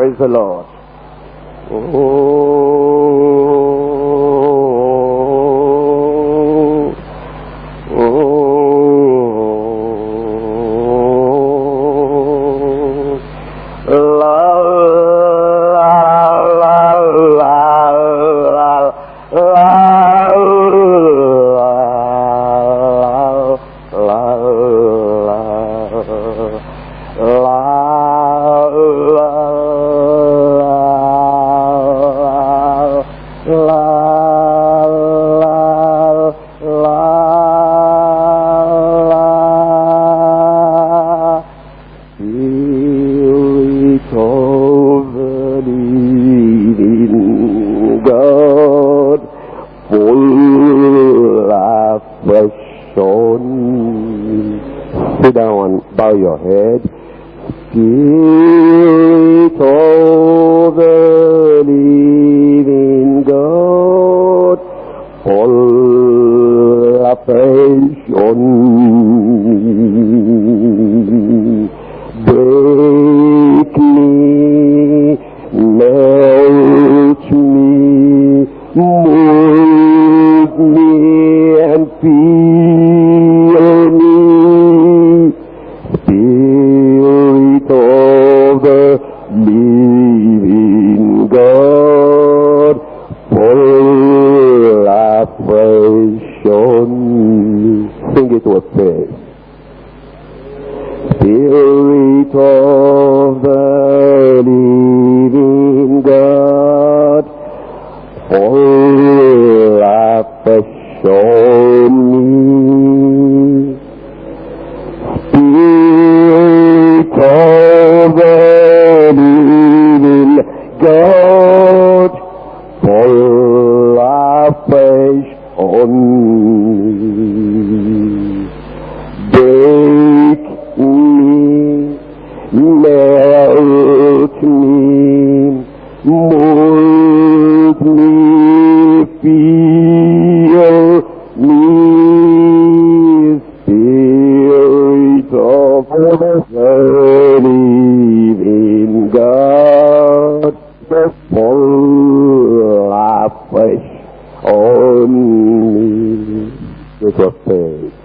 Praise the Lord. Oh. in me disappears.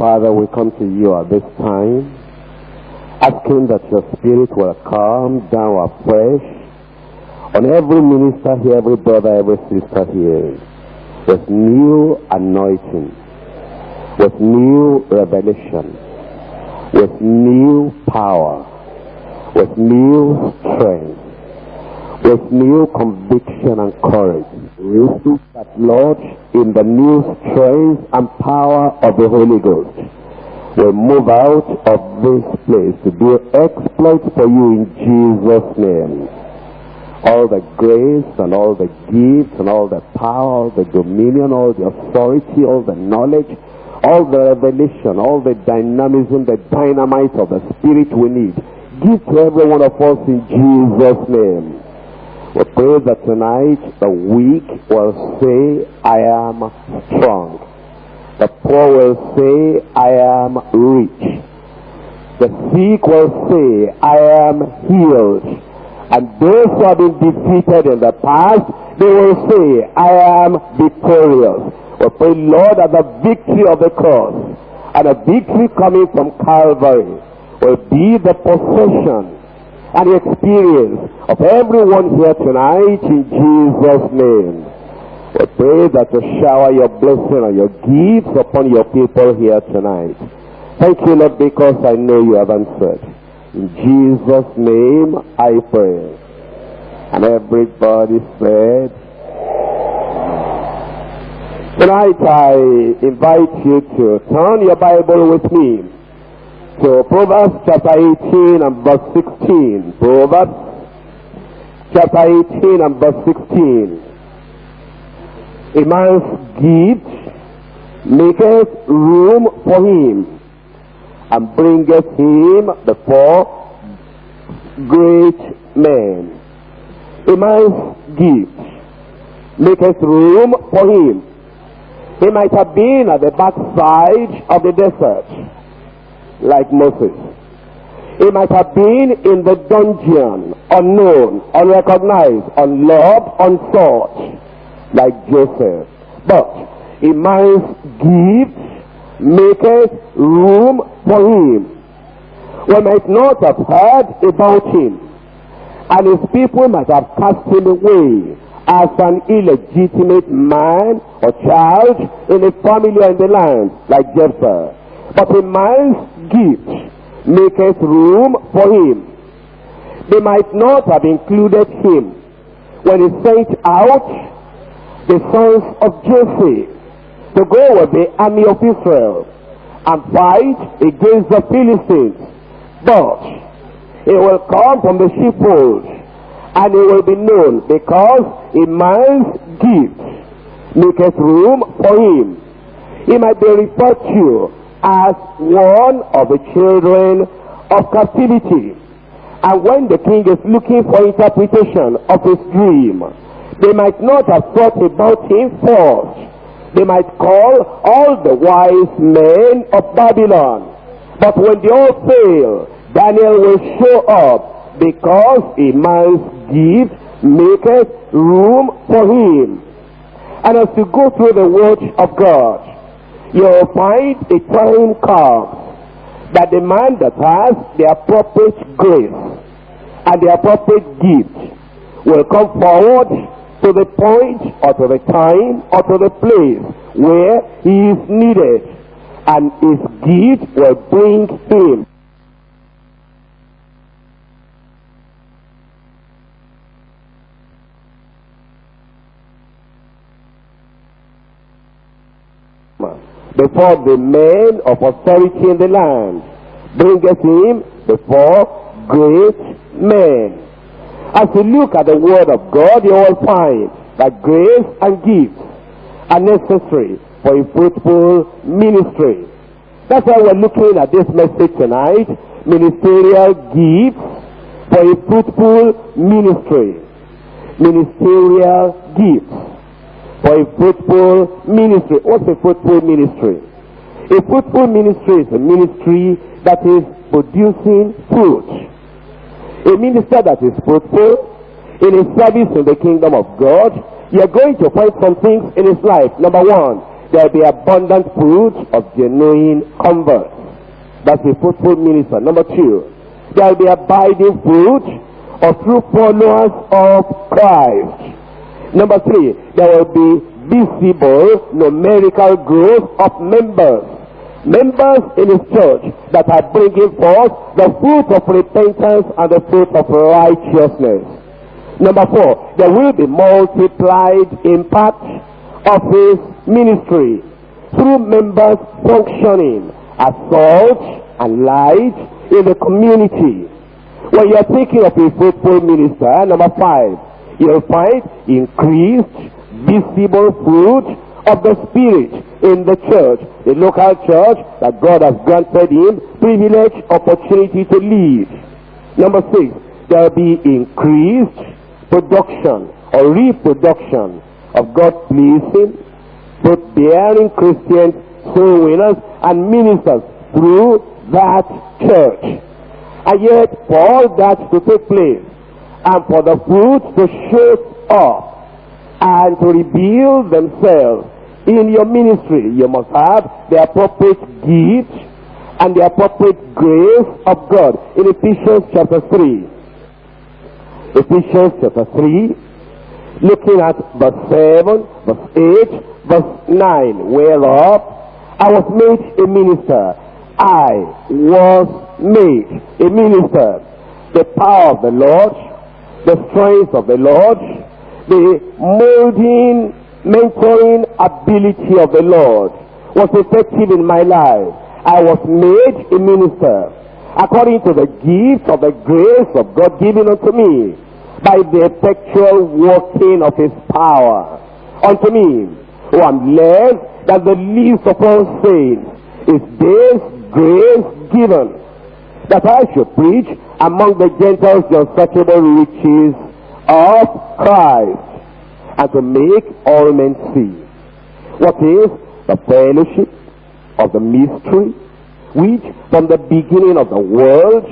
Father, we come to you at this time, asking that your spirit will calm down afresh on every minister here, every brother, every sister here, with new anointing, with new revelation, with new power, with new strength, with new conviction and courage. We that, Lord, in the new strength and power of the Holy Ghost. Will move out of this place to do exploits for you in Jesus' name. All the grace and all the gifts and all the power, all the dominion, all the authority, all the knowledge, all the revelation, all the dynamism, the dynamite of the Spirit we need. Give to every one of us in Jesus' name. Pray that tonight the weak will say, I am strong. The poor will say, I am rich. The sick will say, I am healed. And those who have been defeated in the past, they will say, I am victorious. We pray, Lord, that the victory of the cross and the victory coming from Calvary will be the possession and the experience of everyone here tonight in Jesus' name. We pray that you shower your blessing and your gifts upon your people here tonight. Thank you, Lord, because I know you have answered. In Jesus' name I pray. And everybody said, Tonight I invite you to turn your Bible with me to Proverbs chapter 18 and verse 16. Proverbs chapter 18 and verse 16. A man's gift maketh room for him and bringeth him before great men. A man's gift maketh room for him. He might have been at the backside of the desert like Moses. He might have been in the dungeon, unknown, unrecognized, unloved, unsought, like Joseph. But a man's gift maketh room for him. We might not have heard about him, and his people might have cast him away as an illegitimate man or child in a family or in the land, like Jephthah. But a man's gift maketh room for him. They might not have included him when he sent out the sons of Joseph to go with the army of Israel and fight against the Philistines. But he will come from the sheepfold and he will be known because a man's gift maketh room for him. He might be referred to as one of the children of captivity. And when the king is looking for interpretation of his dream, they might not have thought about him first. They might call all the wise men of Babylon. But when they all fail, Daniel will show up because a man's gift maketh room for him. And as you go through the word of God, you'll find a time comes that the man that has the appropriate grace and the appropriate gift will come forward to the point or to the time or to the place where he is needed and his gift will bring him before the men of authority in the land, bringeth him before great men. As you look at the word of God, you will find that grace and gifts are necessary for a fruitful ministry. That's why we're looking at this message tonight, ministerial gifts for a fruitful ministry. Ministerial gifts for a fruitful ministry. What's a fruitful ministry? A fruitful ministry is a ministry that is producing fruit. A minister that is fruitful in his service in the kingdom of God, you're going to find some things in his life. Number one, there'll be abundant fruit of genuine converts. That's a fruitful minister. Number two, there'll be abiding fruit of true followers of Christ. Number three, there will be visible numerical growth of members. Members in his church that are bringing forth the fruit of repentance and the fruit of righteousness. Number four, there will be multiplied impact of his ministry through members functioning as salt and light in the community. When you're thinking of a faithful minister, number five, you'll find increased visible fruit of the Spirit in the church, the local church that God has granted him privilege, opportunity to lead. Number six, there'll be increased production or reproduction of God-pleasing, both bearing Christians, soul winners, and ministers through that church. And yet, for all that to take place, and for the fruits to show up, and to reveal themselves in your ministry, you must have the appropriate gift and the appropriate grace of God. In Ephesians chapter 3. Ephesians chapter 3, looking at verse 7, verse 8, verse 9, whereof I was made a minister I was made a minister. The power of the Lord, the strength of the Lord, the molding, mentoring ability of the Lord was effective in my life. I was made a minister according to the gift of the grace of God given unto me by the effectual working of his power unto me who am led that the least of all saints is this grace given that I should preach among the Gentiles the unsearchable riches of Christ and to make all men see what is the fellowship of the mystery which from the beginning of the world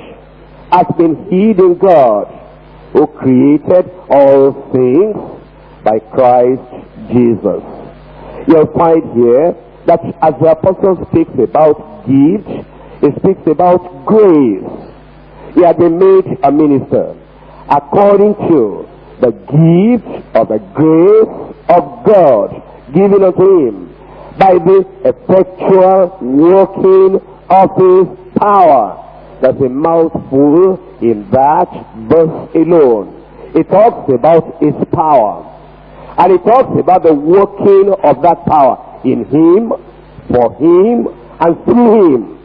has been hid in God who created all things by Christ Jesus. You'll find here that as the apostle speaks about gift, he speaks about grace. He had been made a minister according to the gift of the grace of God given unto him by the effectual working of his power. There's a mouthful in that verse alone. It talks about his power. And it talks about the working of that power in him, for him, and through him.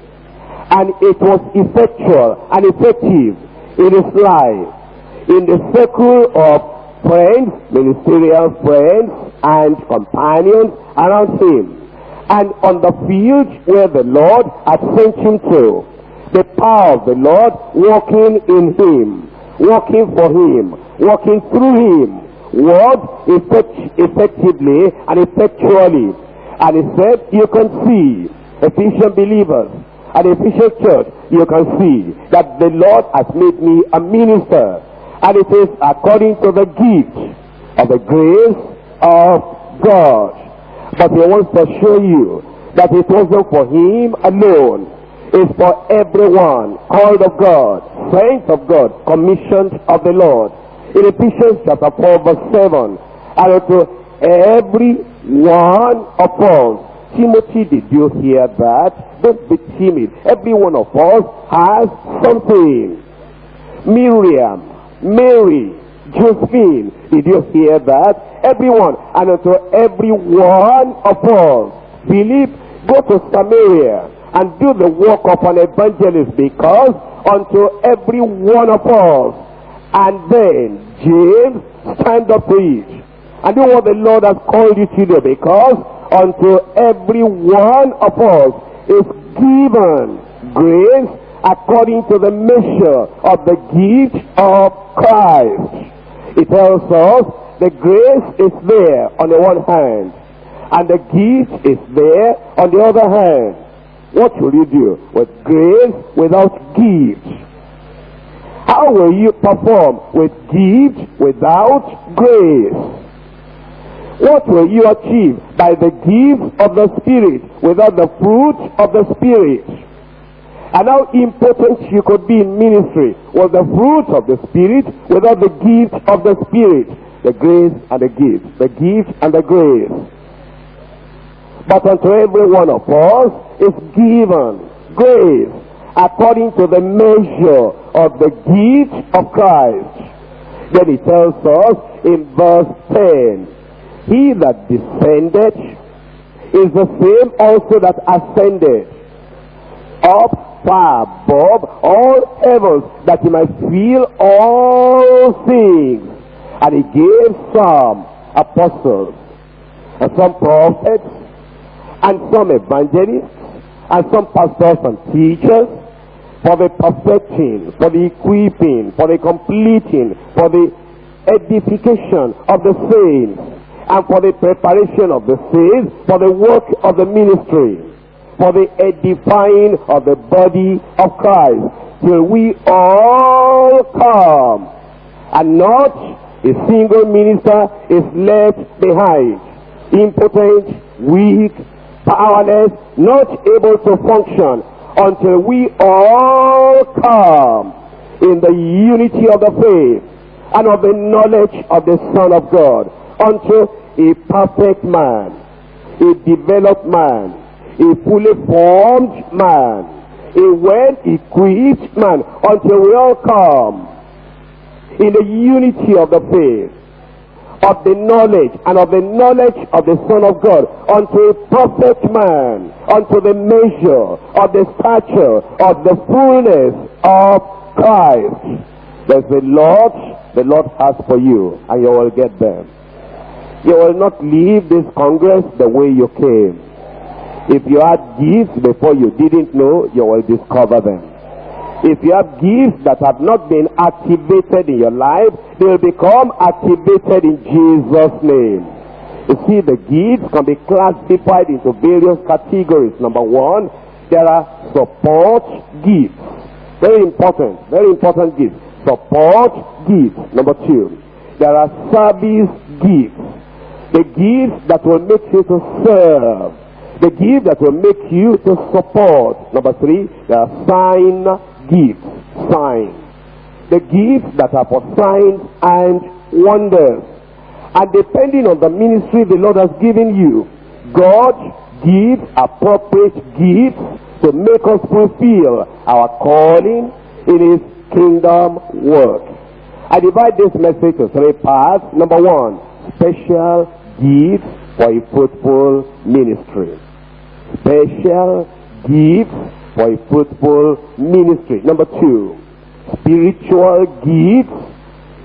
And it was effectual and effective in his life, in the circle of friends, ministerial friends, and companions around him. And on the field where the Lord had sent him to, the power of the Lord working in him, working for him, working through him, worked effect effectively and effectually. And he said, you can see Ephesian believers and Ephesian church, you can see that the Lord has made me a minister. And it is according to the gift of the grace of God. But he wants to show you that it wasn't for him alone. It's for everyone called of God, saints of God, commissioned of the Lord. In Ephesians chapter 4 verse 7, and to every one of us. Timothy, did you hear that? Don't be timid. Every one of us has something. Miriam, Mary, Josephine, did you hear that? Everyone, and unto every one of us. Philip, go to Samaria and do the work of an evangelist because unto every one of us. And then James, stand up it and do what the Lord has called you to do because unto every one of us is given grace according to the measure of the gift of Christ. It tells us the grace is there on the one hand and the gift is there on the other hand. What will you do with grace without gift? How will you perform with gift without grace? What will you achieve by the gift of the Spirit without the fruit of the Spirit? And how important you could be in ministry was the fruit of the Spirit without the gift of the Spirit. The grace and the gift. The gift and the grace. But unto every one of us is given grace according to the measure of the gift of Christ. Then he tells us in verse 10, He that descended is the same also that ascended up far above all heavens that he might feel all things. And he gave some apostles and some prophets and some evangelists and some pastors and teachers for the perfecting, for the equipping, for the completing, for the edification of the saints, and for the preparation of the saints, for the work of the ministry, for the edifying of the body of Christ, till we all come, and not a single minister is left behind, impotent, weak, powerless, not able to function until we all come in the unity of the faith and of the knowledge of the Son of God unto a perfect man, a developed man, a fully formed man, a well-equipped man until we all come in the unity of the faith of the knowledge and of the knowledge of the Son of God unto a perfect man, unto the measure of the stature of the fullness of Christ. There's the Lord, the Lord has for you, and you will get them. You will not leave this Congress the way you came. If you had gifts before you didn't know, you will discover them. If you have gifts that have not been activated in your life, they will become activated in Jesus' name. You see, the gifts can be classified into various categories. Number one, there are support gifts. Very important, very important gifts. Support gifts. Number two, there are service gifts. The gifts that will make you to serve. The gift that will make you to support. Number three, the sign gifts, signs. The gifts that are for signs and wonders. And depending on the ministry the Lord has given you, God gives appropriate gifts to make us fulfill our calling in his kingdom work. I divide this message to three parts. Number one, special gifts for a fruitful ministry. Special gifts for a fruitful ministry. Number two, spiritual gifts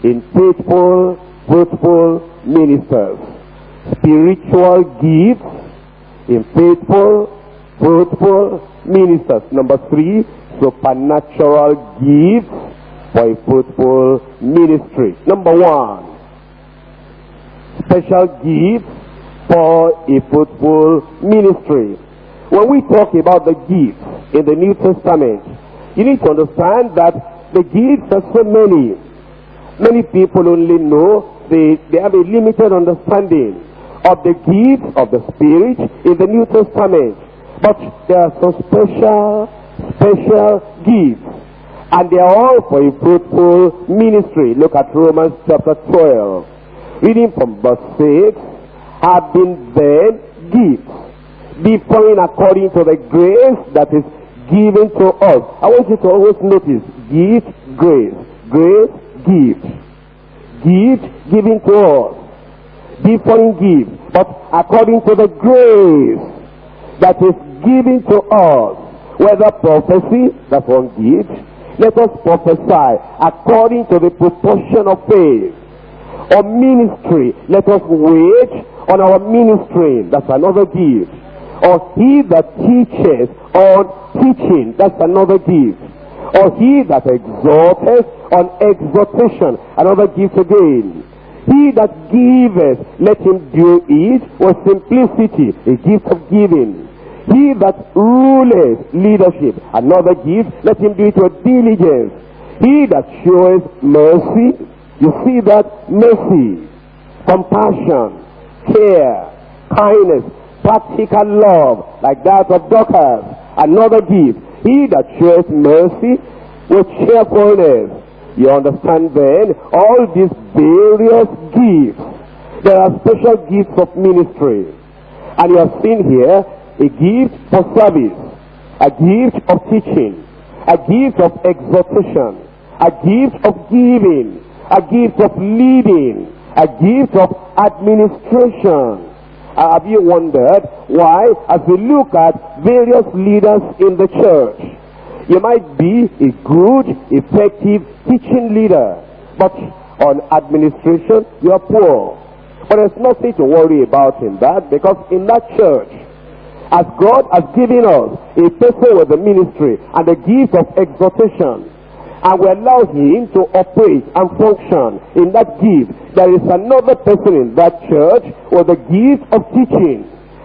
in faithful, fruitful ministers. Spiritual gifts in faithful, fruitful ministers. Number three, supernatural gifts for a fruitful ministry. Number one, special gifts for a fruitful ministry. When we talk about the gifts in the New Testament, you need to understand that the gifts are so many. Many people only know, they, they have a limited understanding of the gifts of the Spirit in the New Testament. But there are some special, special gifts. And they are all for a fruitful ministry. Look at Romans chapter 12. Reading from verse 6, have been then gifts differing according to the grace that is given to us. I want you to always notice gift, grace, grace, gift, gift given to us, differing gift, but according to the grace that is given to us, whether prophecy, that's one gift, let us prophesy according to the proportion of faith. Or ministry, let us wait on our ministry, that's another gift or he that teaches on teaching, that's another gift. Or he that exhorteth on exhortation, another gift again. He that giveth, let him do it with simplicity, a gift of giving. He that ruleth leadership, another gift, let him do it with diligence. He that showeth mercy, you see that mercy, compassion, care, kindness, practical love like that of Dorcas. Another gift. He that shows mercy with cheerfulness. You understand then? All these various gifts. There are special gifts of ministry. And you have seen here a gift for service, a gift of teaching, a gift of exhortation, a gift of giving, a gift of leading, a gift of administration. Uh, have you wondered why, as we look at various leaders in the church, you might be a good, effective teaching leader, but on administration, you are poor. But there's nothing to worry about in that, because in that church, as God has given us a person with a ministry and the gift of exhortation, and we allow him to operate and function in that gift, there is another person in that church with the gift of teaching.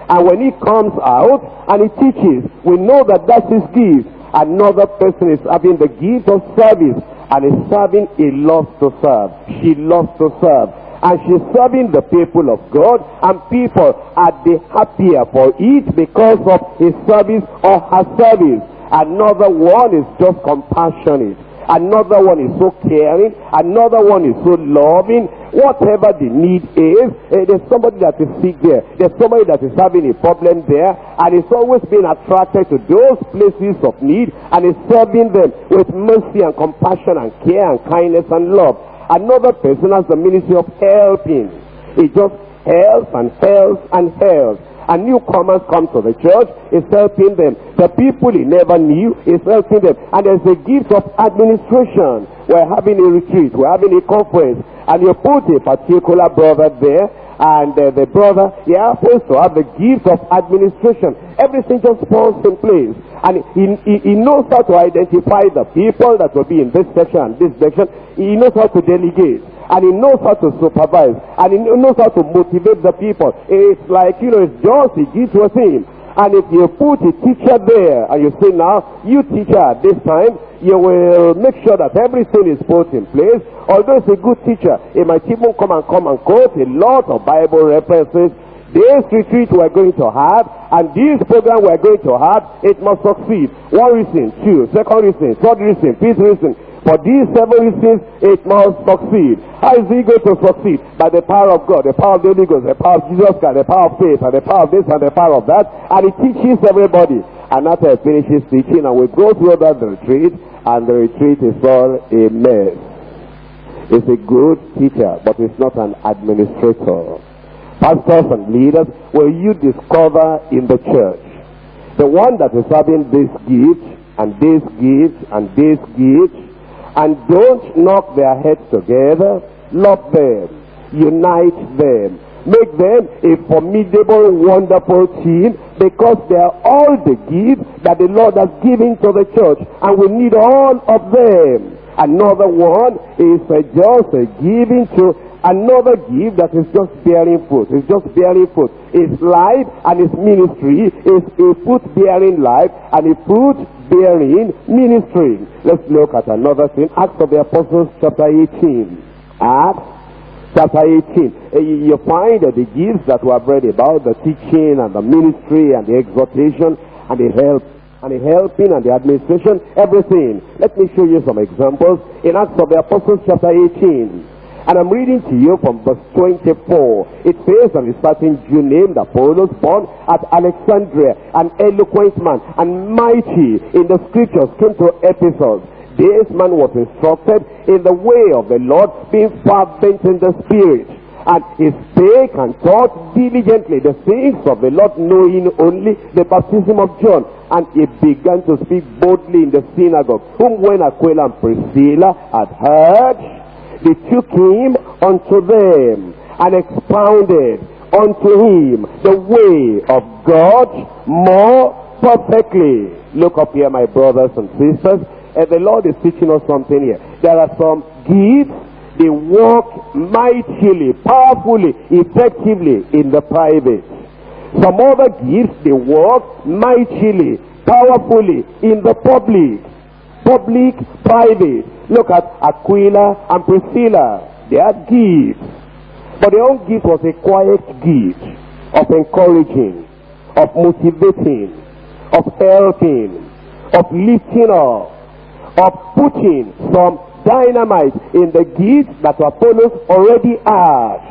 And when he comes out and he teaches, we know that that's his gift. Another person is having the gift of service and is serving, he loves to serve. She loves to serve and she's serving the people of God and people are the happier for it because of his service or her service. Another one is just compassionate. Another one is so caring. Another one is so loving. Whatever the need is, eh, there's somebody that is sick there. There's somebody that is having a problem there. And it's always being attracted to those places of need and is serving them with mercy and compassion and care and kindness and love. Another person has the ministry of helping. He just helps and helps and helps. And newcomers come to the church, is helping them. The people he never knew is helping them. And there's a gift of administration. We're having a retreat, we're having a conference, and you put a particular brother there, and uh, the brother, he happens to have the gift of administration. Everything just falls in place. And he, he, he, knows how to identify the people that will be in this section and this section. He knows how to delegate. And he knows how to supervise. And he knows how to motivate the people. It's like, you know, it's just he gives to him. And if you put a teacher there and you say now, you teacher this time, you will make sure that everything is put in place. Although it's a good teacher, he might even come and come and quote a lot of Bible references this retreat we're going to have and this program we're going to have, it must succeed. One reason, two, second reason, third reason, fifth reason. For these seven reasons, it must succeed. How is it going to succeed? By the power of God, the power of the Holy Ghost, the power of Jesus Christ, the power of faith, and the power of this and the power of that. And it teaches everybody. And after it finishes teaching, and we go through that retreat, and the retreat is all a mess. It's a good teacher, but it's not an administrator pastors and leaders will you discover in the church. The one that is having this gift and this gift and this gift and don't knock their heads together, love them, unite them, make them a formidable, wonderful team because they are all the gifts that the Lord has given to the church and we need all of them. Another one is just a giving to Another gift that is just bearing fruit. It's just bearing fruit. His life and his ministry is a fruit bearing life and a fruit bearing ministry. Let's look at another thing. Acts of the Apostles chapter 18. Acts chapter 18. Uh, you find that the gifts that we have read about, the teaching and the ministry and the exhortation and the help and the helping and the administration, everything. Let me show you some examples in Acts of the Apostles chapter 18. And I'm reading to you from verse 24. It says, and a certain Jew named Apollos, born at Alexandria, an eloquent man and mighty in the scriptures, came to Ephesus. This man was instructed in the way of the Lord, being fervent in the spirit. And he spake and taught diligently the things of the Lord, knowing only the baptism of John. And he began to speak boldly in the synagogue, whom when Aquila and Priscilla had heard, they took him unto them and expounded unto him the way of God more perfectly. Look up here, my brothers and sisters. And the Lord is teaching us something here. There are some gifts, they work mightily, powerfully, effectively in the private. Some other gifts, they work mightily, powerfully in the public. Public, private. Look at Aquila and Priscilla. They had gifts. But their own gift was a quiet gift of encouraging, of motivating, of helping, of lifting up, of putting some dynamite in the gift that Apollos already had.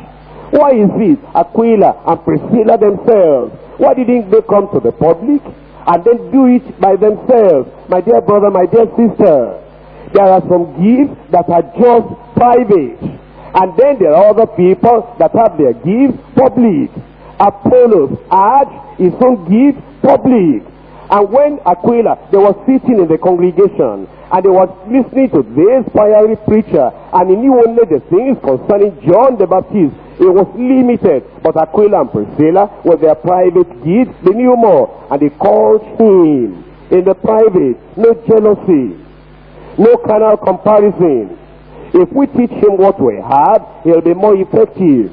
Why is it Aquila and Priscilla themselves? Why didn't they come to the public and then do it by themselves? My dear brother, my dear sister, there are some gifts that are just private. And then there are other people that have their gifts public. Apollos had his own gift public. And when Aquila, they were sitting in the congregation and they were listening to this fiery preacher and he knew only the things concerning John the Baptist. It was limited. But Aquila and Priscilla, with their private gifts, they knew more. And they called him in the private. No jealousy. No carnal comparison. If we teach him what we have, he'll be more effective.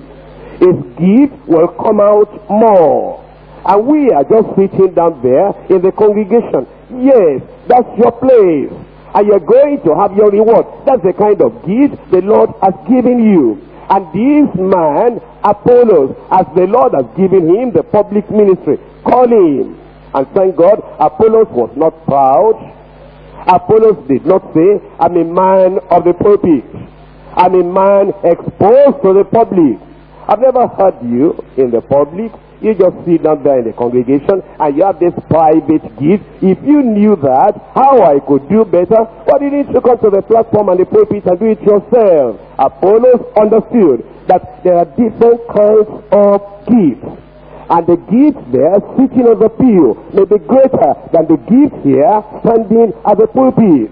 His gift will come out more. And we are just sitting down there in the congregation. Yes, that's your place. And you're going to have your reward. That's the kind of gift the Lord has given you. And this man, Apollos, as the Lord has given him the public ministry, call him. And thank God, Apollos was not proud. Apollos did not say, I'm a man of the pulpit. I'm a man exposed to the public. I've never heard you in the public you just sit down there in the congregation and you have this private gift. If you knew that, how I could do better, why didn't you come to the platform and the pulpit and do it yourself? Apollos understood that there are different kinds of gifts. And the gift there sitting on the pew may be greater than the gift here standing at the pulpit.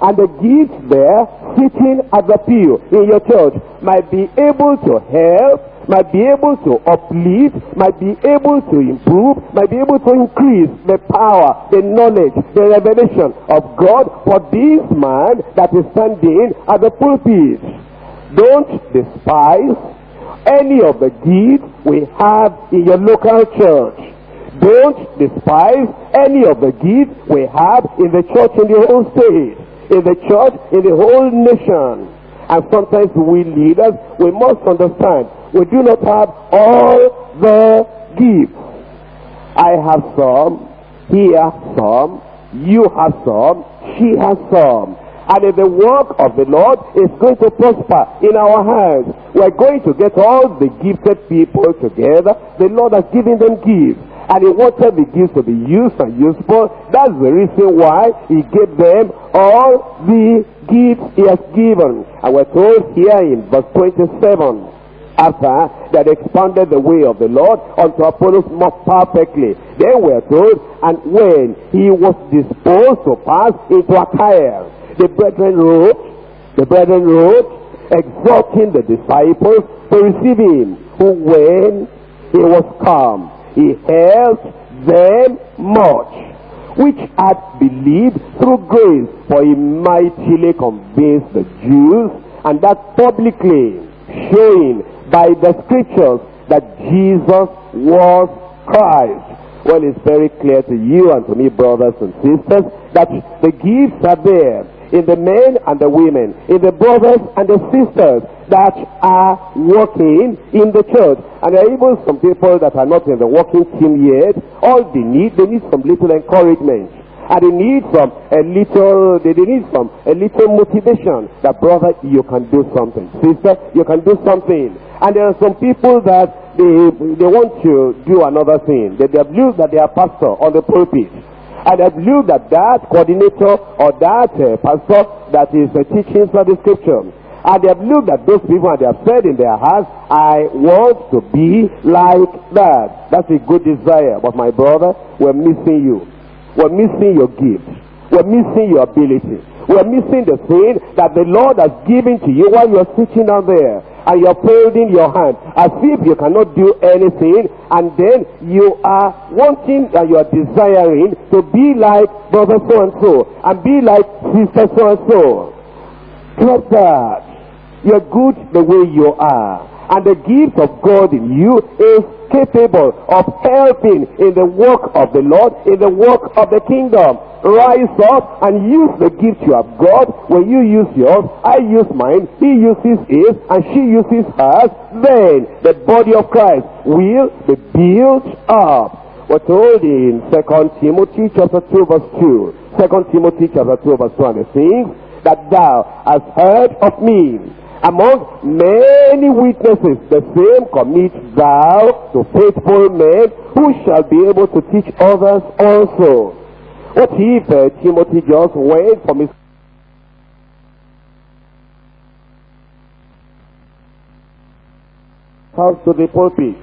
And the gift there sitting at the pew in your church might be able to help might be able to uplift, might be able to improve, might be able to increase the power, the knowledge, the revelation of God for this man that is standing at the pulpit. Don't despise any of the gifts we have in your local church. Don't despise any of the gifts we have in the church in the whole state, in the church in the whole nation. And sometimes we leaders, we must understand we do not have all the gifts. I have some, he has some, you have some, she has some. And if the work of the Lord is going to prosper in our hands, we're going to get all the gifted people together. The Lord has given them gifts. And the gifts to be used and useful. That's the reason why he gave them all the gifts he has given. And we're told here in verse 27 after that expanded the way of the Lord unto Apollos more perfectly. Then we are told, and when he was disposed to pass into Achaia, the brethren wrote, the brethren wrote, exhorting the disciples to receive him, who when he was come, he helped them much, which had believed through grace, for he mightily convinced the Jews, and that publicly, showing by the scriptures that Jesus was Christ. Well, it's very clear to you and to me, brothers and sisters, that the gifts are there in the men and the women, in the brothers and the sisters that are working in the church. And there are even some people that are not in the working team yet. All they need, they need some little encouragement. And they need some a little, they, they need some a little motivation that brother, you can do something. Sister, you can do something. And there are some people that they, they want to do another thing. They, they believe that they are pastor on the pulpit. And they believe that that coordinator or that uh, pastor that is uh, teaching the scripture. And they have looked at those people and they have said in their hearts, I want to be like that. That's a good desire. But my brother, we're missing you. We're missing your gift. We're missing your ability. We're missing the thing that the Lord has given to you while you're sitting down there and you're folding your hand as if you cannot do anything and then you are wanting and you are desiring to be like brother so and so and be like sister so and so. Drop that. You're good the way you are. And the gift of God in you is capable of helping in the work of the Lord, in the work of the kingdom. Rise up and use the gift you have got. When you use yours, I use mine, he uses his, and she uses hers. Then the body of Christ will be built up. We're told in 2 Timothy chapter 2 verse 2. 2 Timothy chapter 2 verse 2 and things that thou hast heard of me among many witnesses, the same commit thou to faithful men who shall be able to teach others also. What if uh, Timothy just went from his house to the pulpit,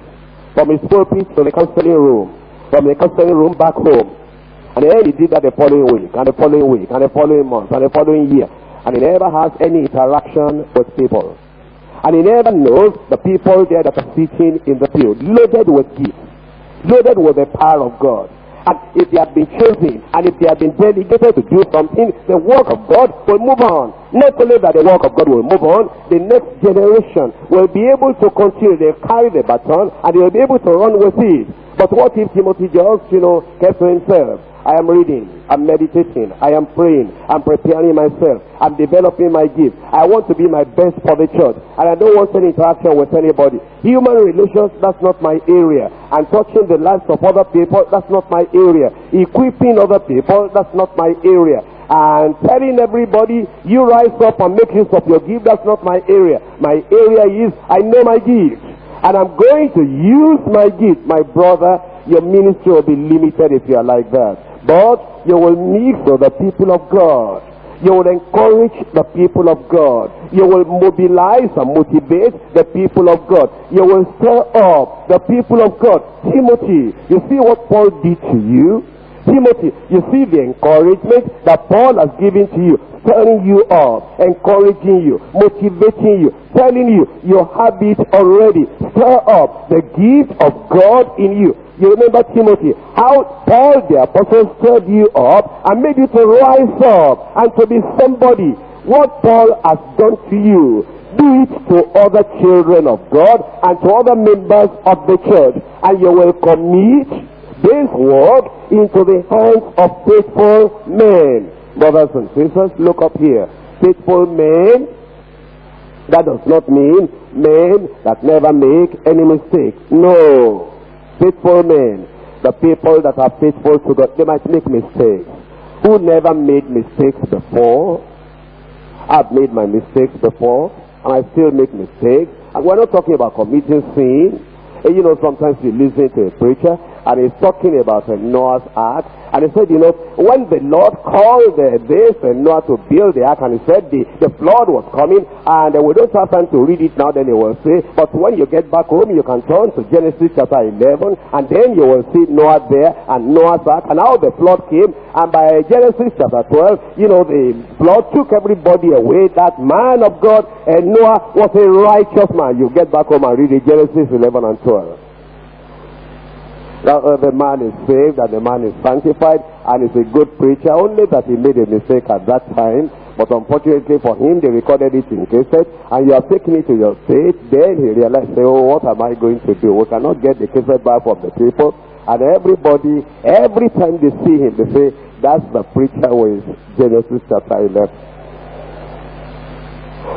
from his pulpit to the counseling room, from the counseling room back home, and then he did that the following week, and the following week, and the following month, and the following year. And he never has any interaction with people. And he never knows the people there that are sitting in the field, loaded with gifts, loaded with the power of God. And if they have been chosen and if they have been delegated to do something, the work of God will move on. Not only that the work of God will move on, the next generation will be able to continue. They'll carry the baton and they'll be able to run with it. But what if Timothy just, you know, kept to himself? I am reading, I'm meditating, I am praying, I'm preparing myself, I'm developing my gift. I want to be my best for the church, and I don't want any interaction with anybody. Human relations, that's not my area. And touching the lives of other people, that's not my area. Equipping other people, that's not my area. And telling everybody, you rise up and make use of your gift, that's not my area. My area is, I know my gift. And I'm going to use my gift, my brother. Your ministry will be limited if you are like that. But you will meet with the people of God. You will encourage the people of God. You will mobilize and motivate the people of God. You will stir up the people of God. Timothy, you see what Paul did to you? Timothy, you see the encouragement that Paul has given to you, stirring you up, encouraging you, motivating you, telling you you have it already. Stir up the gift of God in you. You remember Timothy, how Paul the apostle stirred you up and made you to rise up and to be somebody. What Paul has done to you, do it to other children of God and to other members of the church. And you will commit this work into the hands of faithful men. Brothers and sisters, look up here. Faithful men, that does not mean men that never make any mistake. No faithful men, the people that are faithful to God, they might make mistakes. Who never made mistakes before? I've made my mistakes before, and I still make mistakes. And we're not talking about committing sin. And you know, sometimes you listen to a preacher, and he's talking about Noah's Ark. And he said, you know, when the Lord called uh, this and Noah to build the ark, and he said the, the flood was coming, and uh, we don't have time to read it now, then he will say, but when you get back home, you can turn to Genesis chapter 11, and then you will see Noah there, and Noah's Ark, and how the flood came, and by Genesis chapter 12, you know, the flood took everybody away. That man of God, and Noah was a righteous man. You get back home and read it, Genesis 11 and 12 that uh, the man is saved and the man is sanctified and is a good preacher, only that he made a mistake at that time. But unfortunately for him, they recorded it in cassette, and you have taken it to your state. Then he realized, say, oh, what am I going to do? We cannot get the cassette back from the people. And everybody, every time they see him, they say, that's the preacher with Genesis chapter 11.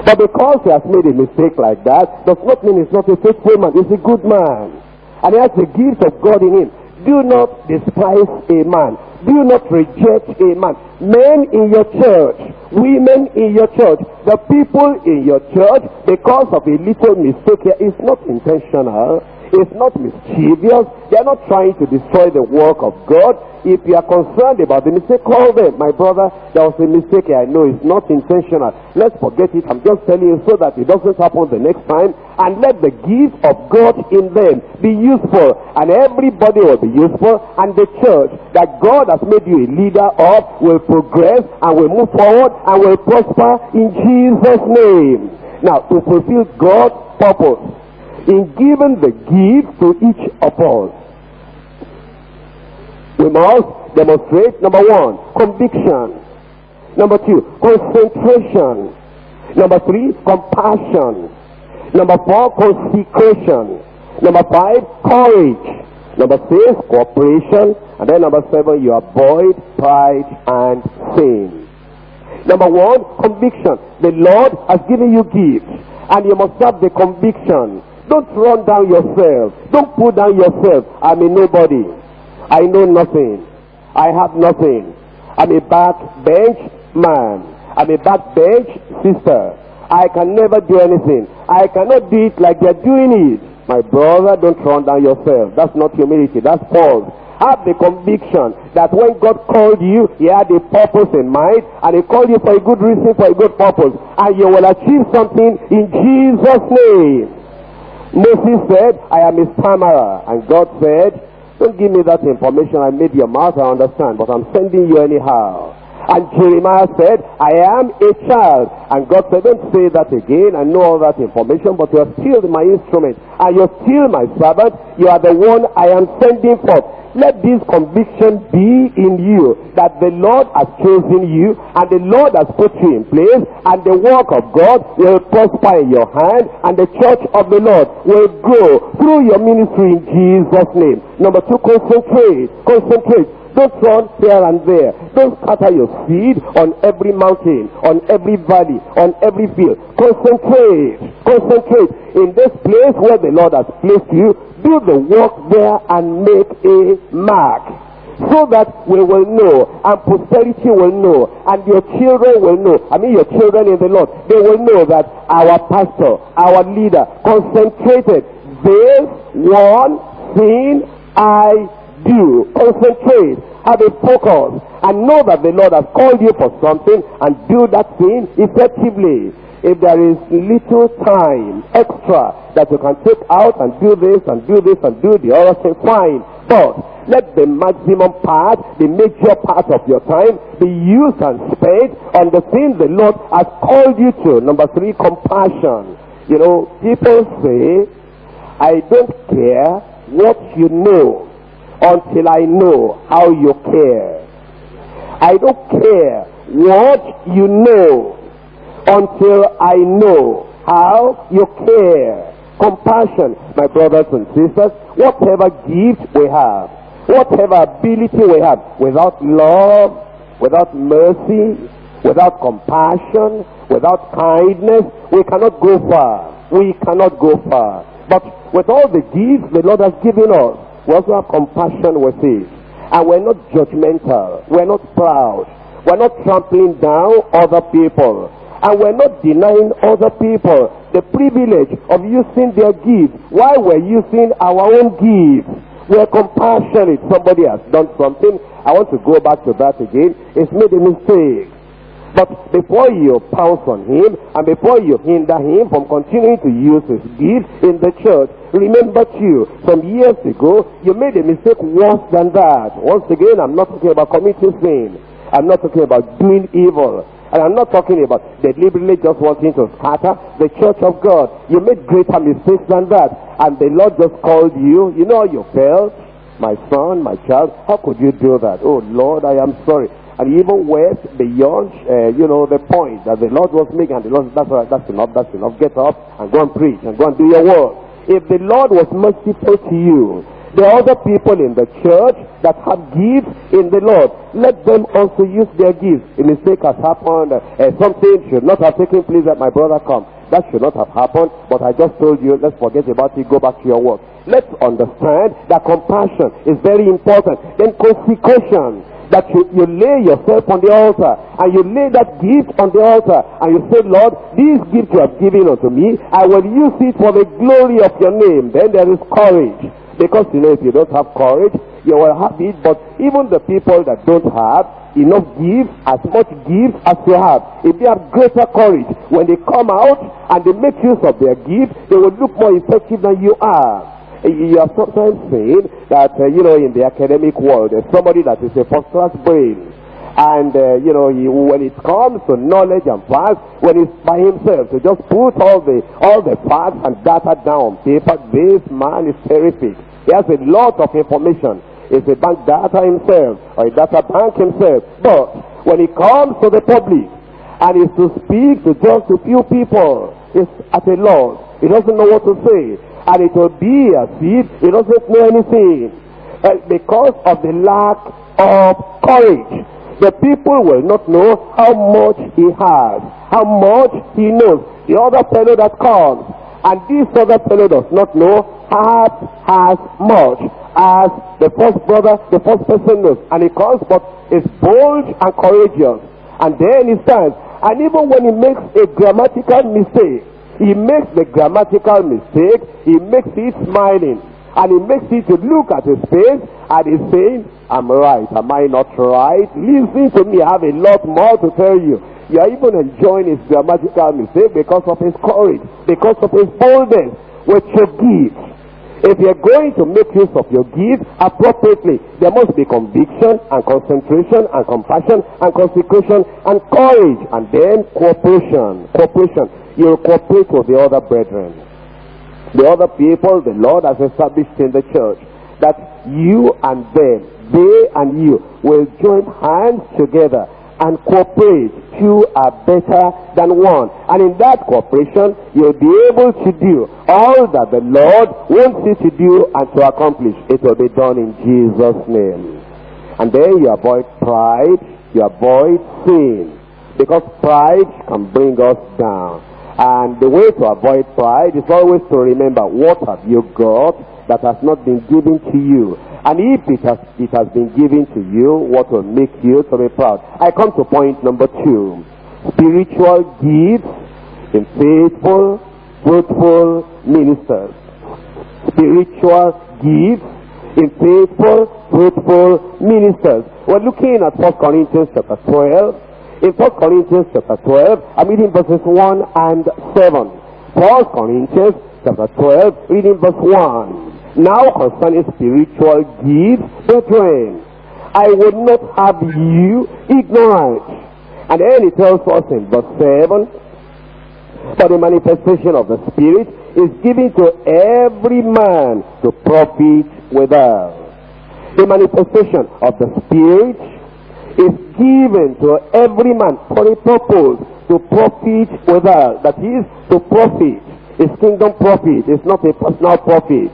But because he has made a mistake like that, does not mean he's not a faithful man. He's a good man and he has the gift of God in him. Do not despise a man. Do not reject a man. Men in your church, women in your church, the people in your church, because of a little mistake here, is not intentional is not mischievous. They are not trying to destroy the work of God. If you are concerned about the mistake, call them. My brother, there was a mistake I know it's not intentional. Let's forget it. I'm just telling you so that it doesn't happen the next time. And let the gift of God in them be useful. And everybody will be useful. And the church that God has made you a leader of will progress and will move forward and will prosper in Jesus' name. Now, to fulfill God's purpose, in giving the gift to each of us. We must demonstrate, number one, conviction. Number two, concentration. Number three, compassion. Number four, consecration. Number five, courage. Number six, cooperation. And then number seven, you avoid pride and sin. Number one, conviction. The Lord has given you gifts. And you must have the conviction don't run down yourself. Don't pull down yourself. I'm a nobody. I know nothing. I have nothing. I'm a backbench man. I'm a backbench sister. I can never do anything. I cannot do it like they're doing it. My brother, don't run down yourself. That's not humility. That's false. Have the conviction that when God called you, He had a purpose in mind, and He called you for a good reason, for a good purpose, and you will achieve something in Jesus' name. Moses said, I am a stammerer. And God said, don't give me that information. I made your mouth, I understand, but I'm sending you anyhow. And Jeremiah said, I am a child. And God said, don't say that again. I know all that information, but you are still my instrument. And you're still my servant. You are the one I am sending forth. Let this conviction be in you that the Lord has chosen you and the Lord has put you in place and the work of God will prosper in your hand and the church of the Lord will grow through your ministry in Jesus' name. Number two, concentrate. Concentrate. Don't run here and there. Don't scatter your seed on every mountain, on every valley, on every field. Concentrate. Concentrate in this place where the Lord has placed you do the work there and make a mark so that we will know and posterity will know and your children will know i mean your children in the lord they will know that our pastor our leader concentrated this one thing i do concentrate have a focus and know that the lord has called you for something and do that thing effectively if there is little time extra that you can take out and do this and do this and do the other thing, fine. But let the maximum part, the major part of your time be used and spent on the thing the Lord has called you to. Number three, compassion. You know, people say, I don't care what you know until I know how you care. I don't care what you know until I know how you care. Compassion, my brothers and sisters, whatever gift we have, whatever ability we have, without love, without mercy, without compassion, without kindness, we cannot go far. We cannot go far. But with all the gifts the Lord has given us, we also have compassion with it. And we're not judgmental. We're not proud. We're not trampling down other people. And we're not denying other people the privilege of using their gifts while we're using our own gifts. We're compassionate. Somebody has done something. I want to go back to that again. It's made a mistake. But before you pounce on him and before you hinder him from continuing to use his gifts in the church, remember too, some years ago, you made a mistake worse than that. Once again, I'm not talking about committing sin. I'm not talking about doing evil. And I'm not talking about deliberately just wanting to scatter the church of God. You made greater mistakes than that. And the Lord just called you. You know you felt? My son, my child, how could you do that? Oh Lord, I am sorry. And even went beyond, uh, you know, the point that the Lord was making. And the Lord, that's, right, that's enough, that's enough. Get up and go and preach and go and do your work. If the Lord was merciful to you, the other people in the church that have gifts in the Lord, let them also use their gifts. A mistake has happened. Uh, something should not have taken place that my brother come. That should not have happened. But I just told you, let's forget about it. Go back to your work. Let's understand that compassion is very important. Then consecration that you, you lay yourself on the altar and you lay that gift on the altar and you say, Lord, this gift you have given unto me, I will use it for the glory of your name. Then there is courage. Because you know, if you don't have courage, you will have it. But even the people that don't have enough give, as much give as you have, if they have greater courage, when they come out and they make use of their gift, they will look more effective than you are. You are sometimes saying that, uh, you know, in the academic world, somebody that is a first-class brain. And, uh, you know, he, when it comes to knowledge and facts, when he's by himself, to just put all the, all the facts and data down paper, this man is terrific. He has a lot of information. He's a bank data himself, or a data bank himself. But when he comes to the public, and is to speak to just a few people, he's at a loss. He doesn't know what to say. And it will be as if he doesn't know anything. Uh, because of the lack of courage. The people will not know how much he has, how much he knows. The other fellow that comes, and this other fellow does not know half as much as the first brother, the first person knows. And he comes, but is bold and courageous. And then he stands. And even when he makes a grammatical mistake, he makes the grammatical mistake, he makes it smiling. And he makes it to look at his face and he's saying, I'm right, am I not right? Listen to me, I have a lot more to tell you. You are even enjoying his grammatical mistake because of his courage, because of his boldness. with your gifts. If you're going to make use of your gifts appropriately, there must be conviction and concentration and compassion and consecration and courage and then cooperation. Cooperation. You'll cooperate with the other brethren. The other people the Lord has established in the church. That you and them, they and you will join hands together and cooperate. Two are better than one. And in that cooperation, you'll be able to do all that the Lord wants you to do and to accomplish. It will be done in Jesus' name. And then you avoid pride, you avoid sin. Because pride can bring us down. And the way to avoid pride is always to remember what have you got that has not been given to you. And if it has, it has been given to you, what will make you to be proud? I come to point number two. Spiritual gifts in faithful, fruitful ministers. Spiritual gifts in faithful, fruitful ministers. We're looking at 1 Corinthians chapter 12. In 1 Corinthians chapter 12, I'm reading verses 1 and 7. 1 Corinthians chapter 12, reading verse 1. Now concerning spiritual gifts, brethren, I would not have you ignorant. And then he tells us in verse 7, For the manifestation of the Spirit is given to every man to profit withal. The manifestation of the Spirit is given to every man for a purpose to profit withal. That is, to profit. It's kingdom profit. It's not a personal profit.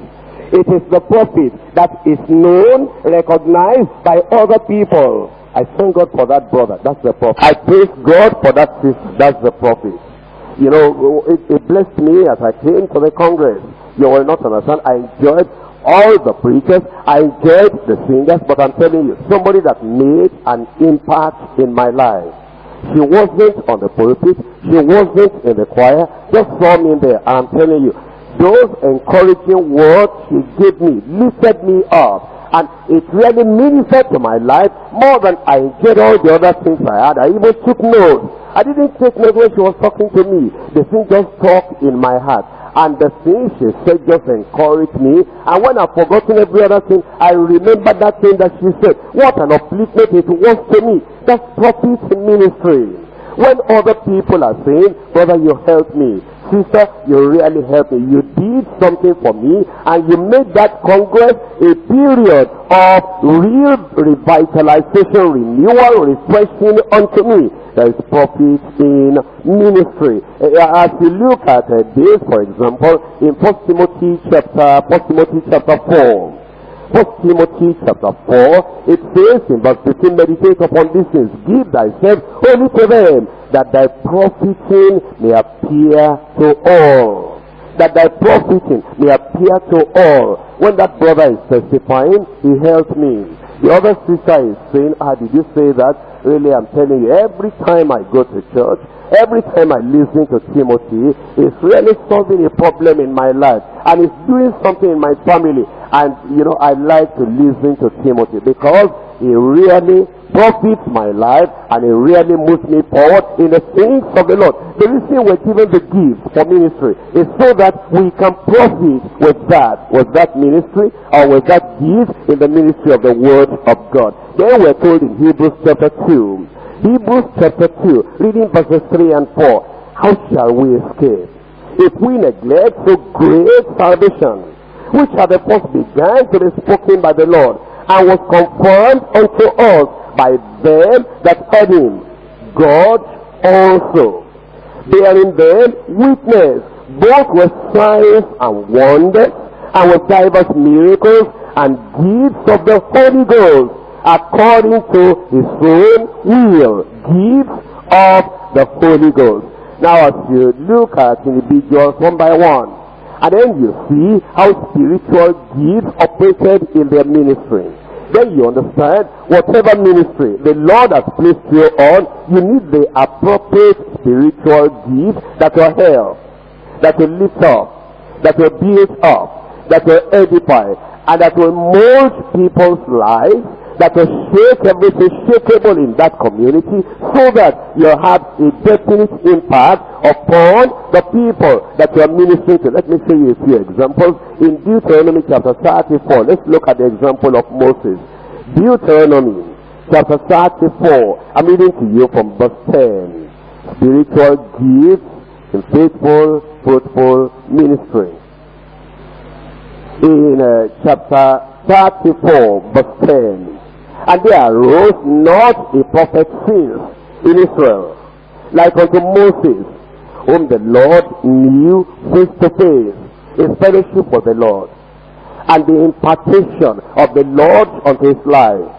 It is the profit that is known, recognized by other people. I thank God for that brother. That's the profit. I praise God for that sister. That's the profit. You know, it, it blessed me as I came to the Congress. You will not understand. I enjoyed all the preachers. I enjoyed the singers. But I'm telling you, somebody that made an impact in my life. She wasn't on the pulpit. She wasn't in the choir. Just saw me there. I'm telling you, those encouraging words she gave me lifted me up. And it really ministered to my life more than I enjoyed all the other things I had. I even took notes. I didn't take notes when she was talking to me. The thing just talked in my heart. And the thing she said just encouraged me. And when I've forgotten every other thing, I remember that thing that she said. What an upliftment it was to me. That's in ministry. When other people are saying, brother, you helped me. Sister, you really helped me. You did something for me and you made that Congress a period of real revitalization, renewal, refreshing unto me. There is profit in ministry. Uh, as you look at uh, this, for example, in 1 Timothy chapter, 1 Timothy chapter 4, First Timothy chapter 4, it says in verse 15, meditate upon these things, give thyself only to them, that thy profiting may appear to all. That thy profiting may appear to all. When that brother is testifying, he helped me. The other sister is saying, ah, did you say that? Really, I'm telling you, every time I go to church, every time I listen to Timothy, it's really solving a problem in my life. And it's doing something in my family. And, you know, I like to listen to Timothy because he really profits my life and he really moves me forward in the things of the Lord. The reason we're given the gift for ministry is so that we can profit with that, with that ministry or with that gift in the ministry of the Word of God. Then we're told in Hebrews chapter 2, Hebrews chapter 2, reading verses 3 and 4, how shall we escape if we neglect so great salvation? Which had the first begun to be spoken by the Lord, and was confirmed unto us by them that heard him. God also, bearing them witness, both with signs and wonders, and with divers miracles and gifts of the Holy Ghost, according to his own will, gifts of the Holy Ghost. Now as you look at individuals one by one, and then you see how spiritual gifts operated in their ministry. Then you understand whatever ministry the Lord has placed you on, you need the appropriate spiritual gifts that will help, that will lift up, that will build up, that will edify, and that will mold people's lives that will shake everything shakeable in that community so that you have a definite impact upon the people that you are ministering to. Let me show you a few examples. In Deuteronomy chapter 34, let's look at the example of Moses. Deuteronomy chapter 34, I'm reading to you from verse 10. Spiritual gifts in faithful, fruitful ministry. In uh, chapter 34 verse 10. And there arose not a prophet since in Israel, like unto Moses, whom the Lord knew face to face, his fellowship with the Lord, and the impartation of the Lord unto his life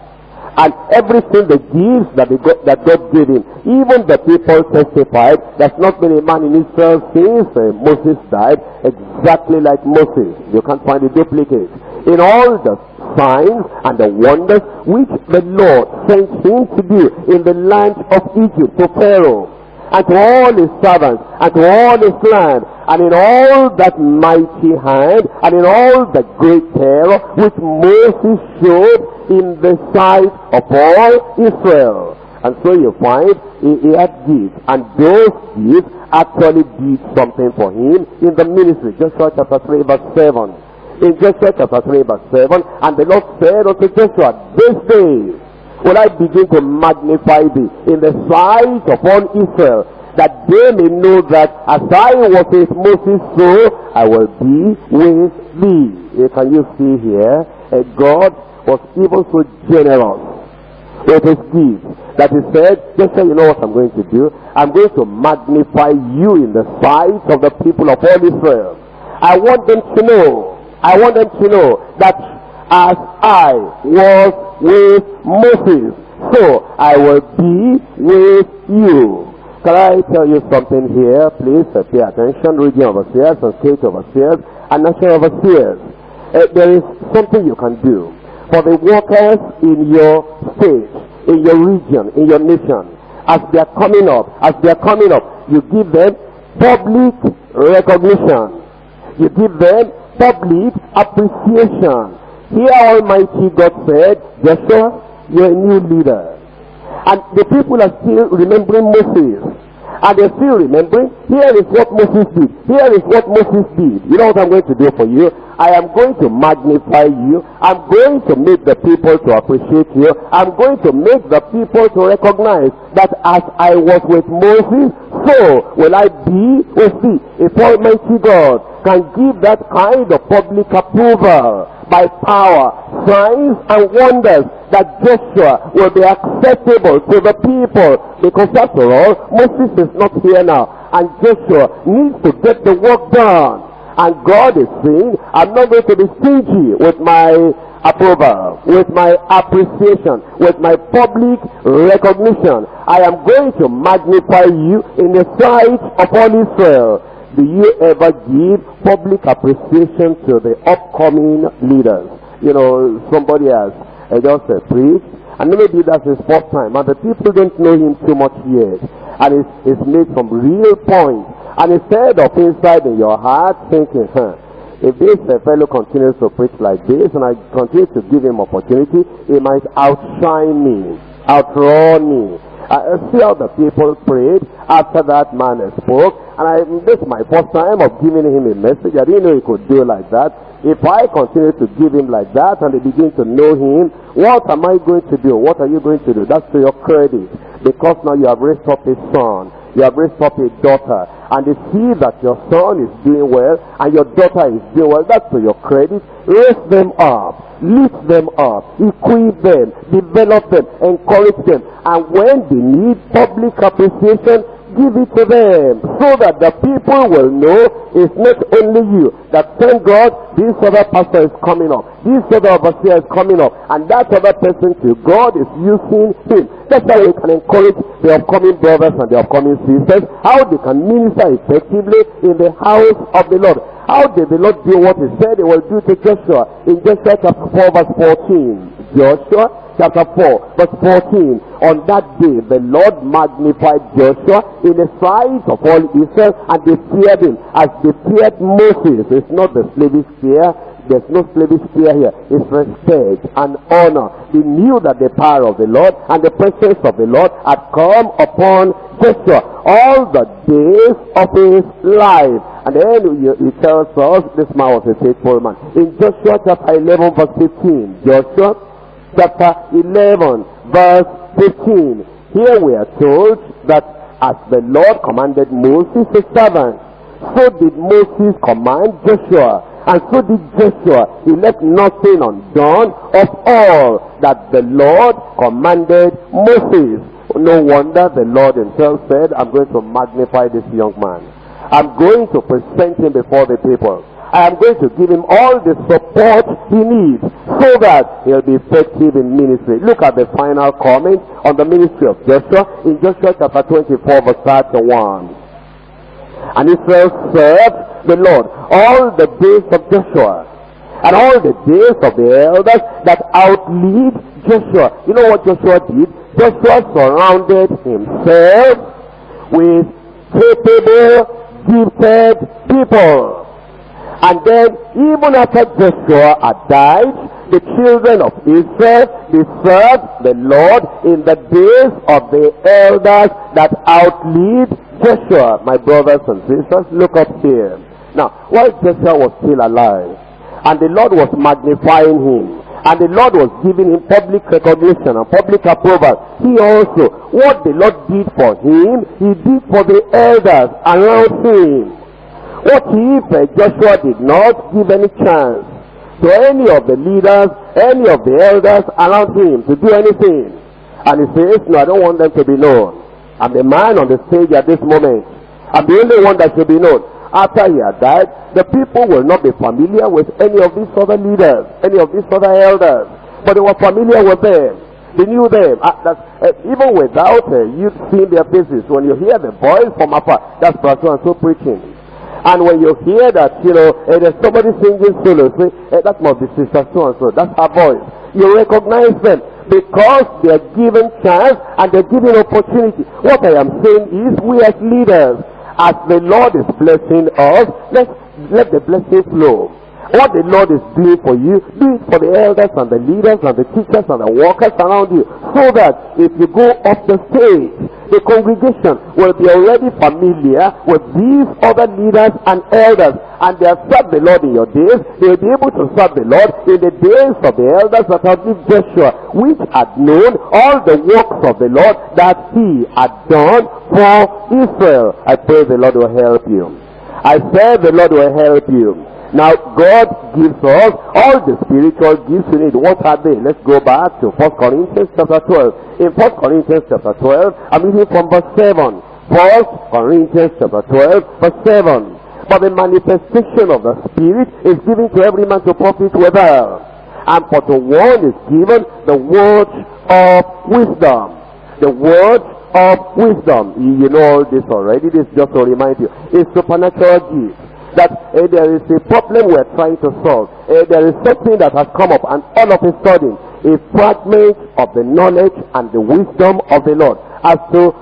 and everything the gifts that, God, that God gave him. Even the people testified, there's not been a man in Israel since uh, Moses died, exactly like Moses. You can't find a duplicate in all the signs and the wonders which the Lord sent him to do in the land of Egypt to Pharaoh and to all his servants and to all his land and in all that mighty hand and in all the great terror which Moses showed in the sight of all Israel. And so you find he, had gifts and those gifts actually did something for him in the ministry. Joshua chapter 3 verse 7 in Joshua chapter 3 verse 7, and the Lord said unto Joshua, This day will I begin to magnify thee in the sight all Israel, that they may know that as I was with Moses, so I will be with thee. Can you see here? Uh, God was even so generous with his gifts that he said, just say, you know what I'm going to do? I'm going to magnify you in the sight of the people of all Israel. I want them to know I want them to know that as I was with Moses, so I will be with you. Can I tell you something here? Please uh, pay attention. Region overseers and state overseers and national overseers. Uh, there is something you can do for the workers in your state, in your region, in your nation. As they are coming up, as they are coming up, you give them public recognition. You give them public appreciation. Here Almighty God said, Joshua, you're a new leader. And the people are still remembering Moses. And they're still remembering, here is what Moses did. Here is what Moses did. You know what I'm going to do for you? I am going to magnify you. I'm going to make the people to appreciate you. I'm going to make the people to recognize that as I was with Moses, so will I be with thee. If Almighty God can give that kind of public approval by power, signs and wonders that Joshua will be acceptable to the people. Because after all, Moses is not here now. And Joshua needs to get the work done. And God is saying, I'm not going to be stingy with my approval, with my appreciation, with my public recognition. I am going to magnify you in the sight of all Israel. Do you ever give public appreciation to the upcoming leaders? You know, somebody has uh, just uh, preached, and maybe that's his first time, and the people don't know him too much yet. And it's, it's made some real points and instead of inside in your heart thinking, huh, if this uh, fellow continues to preach like this and I continue to give him opportunity, he might outshine me, outrun me. I see how the people prayed after that man spoke. And I, this is my first time of giving him a message. I didn't know he could do like that. If I continue to give him like that and they begin to know him, what am I going to do? What are you going to do? That's to your credit. Because now you have raised up a son you have raised up a daughter, and they see that your son is doing well, and your daughter is doing well, that's to your credit. Raise them up, lift them up, equip them, develop them, encourage them, and when they need public appreciation, give it to them so that the people will know it's not only you that thank God this other pastor is coming up this other overseer is coming up and that other person too God is using him. That's how we can encourage the upcoming brothers and the upcoming sisters how they can minister effectively in the house of the Lord. How did the Lord do what he said he will do to Joshua? In Joshua chapter 4 verse 14 Joshua chapter 4 verse 14 on that day the Lord magnified Joshua in the sight of all Israel and they feared him as they feared Moses. It's not the slavish fear. There's no slavish fear here. It's respect and honor. They knew that the power of the Lord and the presence of the Lord had come upon Joshua all the days of his life. And then he tells us this man was a faithful man. In Joshua chapter 11 verse 15. Joshua chapter 11 verse 15. Here we are told that as the Lord commanded Moses his servant, so did Moses command Joshua. And so did Joshua. He left nothing undone of all that the Lord commanded Moses. No wonder the Lord himself said, I'm going to magnify this young man. I'm going to present him before the people. I am going to give him all the support he needs so that he'll be effective in ministry. Look at the final comment on the ministry of Joshua in Joshua chapter 24 verse 31. And Israel served the Lord all the days of Joshua and all the days of the elders that outlived Joshua. You know what Joshua did? Joshua surrounded himself with capable, gifted people. And then even after Joshua had died, the children of Israel, they served the Lord in the days of the elders that outlived Joshua, my brothers and sisters, look up here. Now, while Joshua was still alive, and the Lord was magnifying him, and the Lord was giving him public recognition and public approval, he also, what the Lord did for him, he did for the elders around him. What if Joshua did not give any chance to any of the leaders, any of the elders around him to do anything? And he says, no, I don't want them to be known. I'm the man on the stage at this moment. I'm the only one that should be known. After he had died, the people will not be familiar with any of these other leaders, any of these other elders. But they were familiar with them. They knew them. Uh, uh, even without uh, you seeing their faces, when you hear the voice from afar, that's and so preaching. And when you hear that, you know, uh, there's somebody singing solo, say, uh, that must be Sister so and so. That's her voice. You recognize them because they're given chance and they're given opportunity. What I am saying is we as leaders, as the Lord is blessing us, let let the blessing flow. What the Lord is doing for you, do it for the elders and the leaders and the teachers and the workers around you. So that if you go up the stage, the congregation will be already familiar with these other leaders and elders. And they have served the Lord in your days. They will be able to serve the Lord in the days of the elders that have lived Joshua, which had known all the works of the Lord that he had done for Israel. I pray the Lord will help you. I said the Lord will help you. Now, God gives us all the spiritual gifts we need. What are they? Let's go back to 1 Corinthians chapter 12. In 1 Corinthians chapter 12, I'm reading from verse 7. 1 Corinthians chapter 12, verse 7. But the manifestation of the Spirit is given to every man to profit withal. And for the one is given the word of wisdom. The word of wisdom. You know all this already. This just to remind you. It's supernatural gift that uh, there is a problem we're trying to solve. Uh, there is something that has come up and all of a sudden a fragment of the knowledge and the wisdom of the Lord as to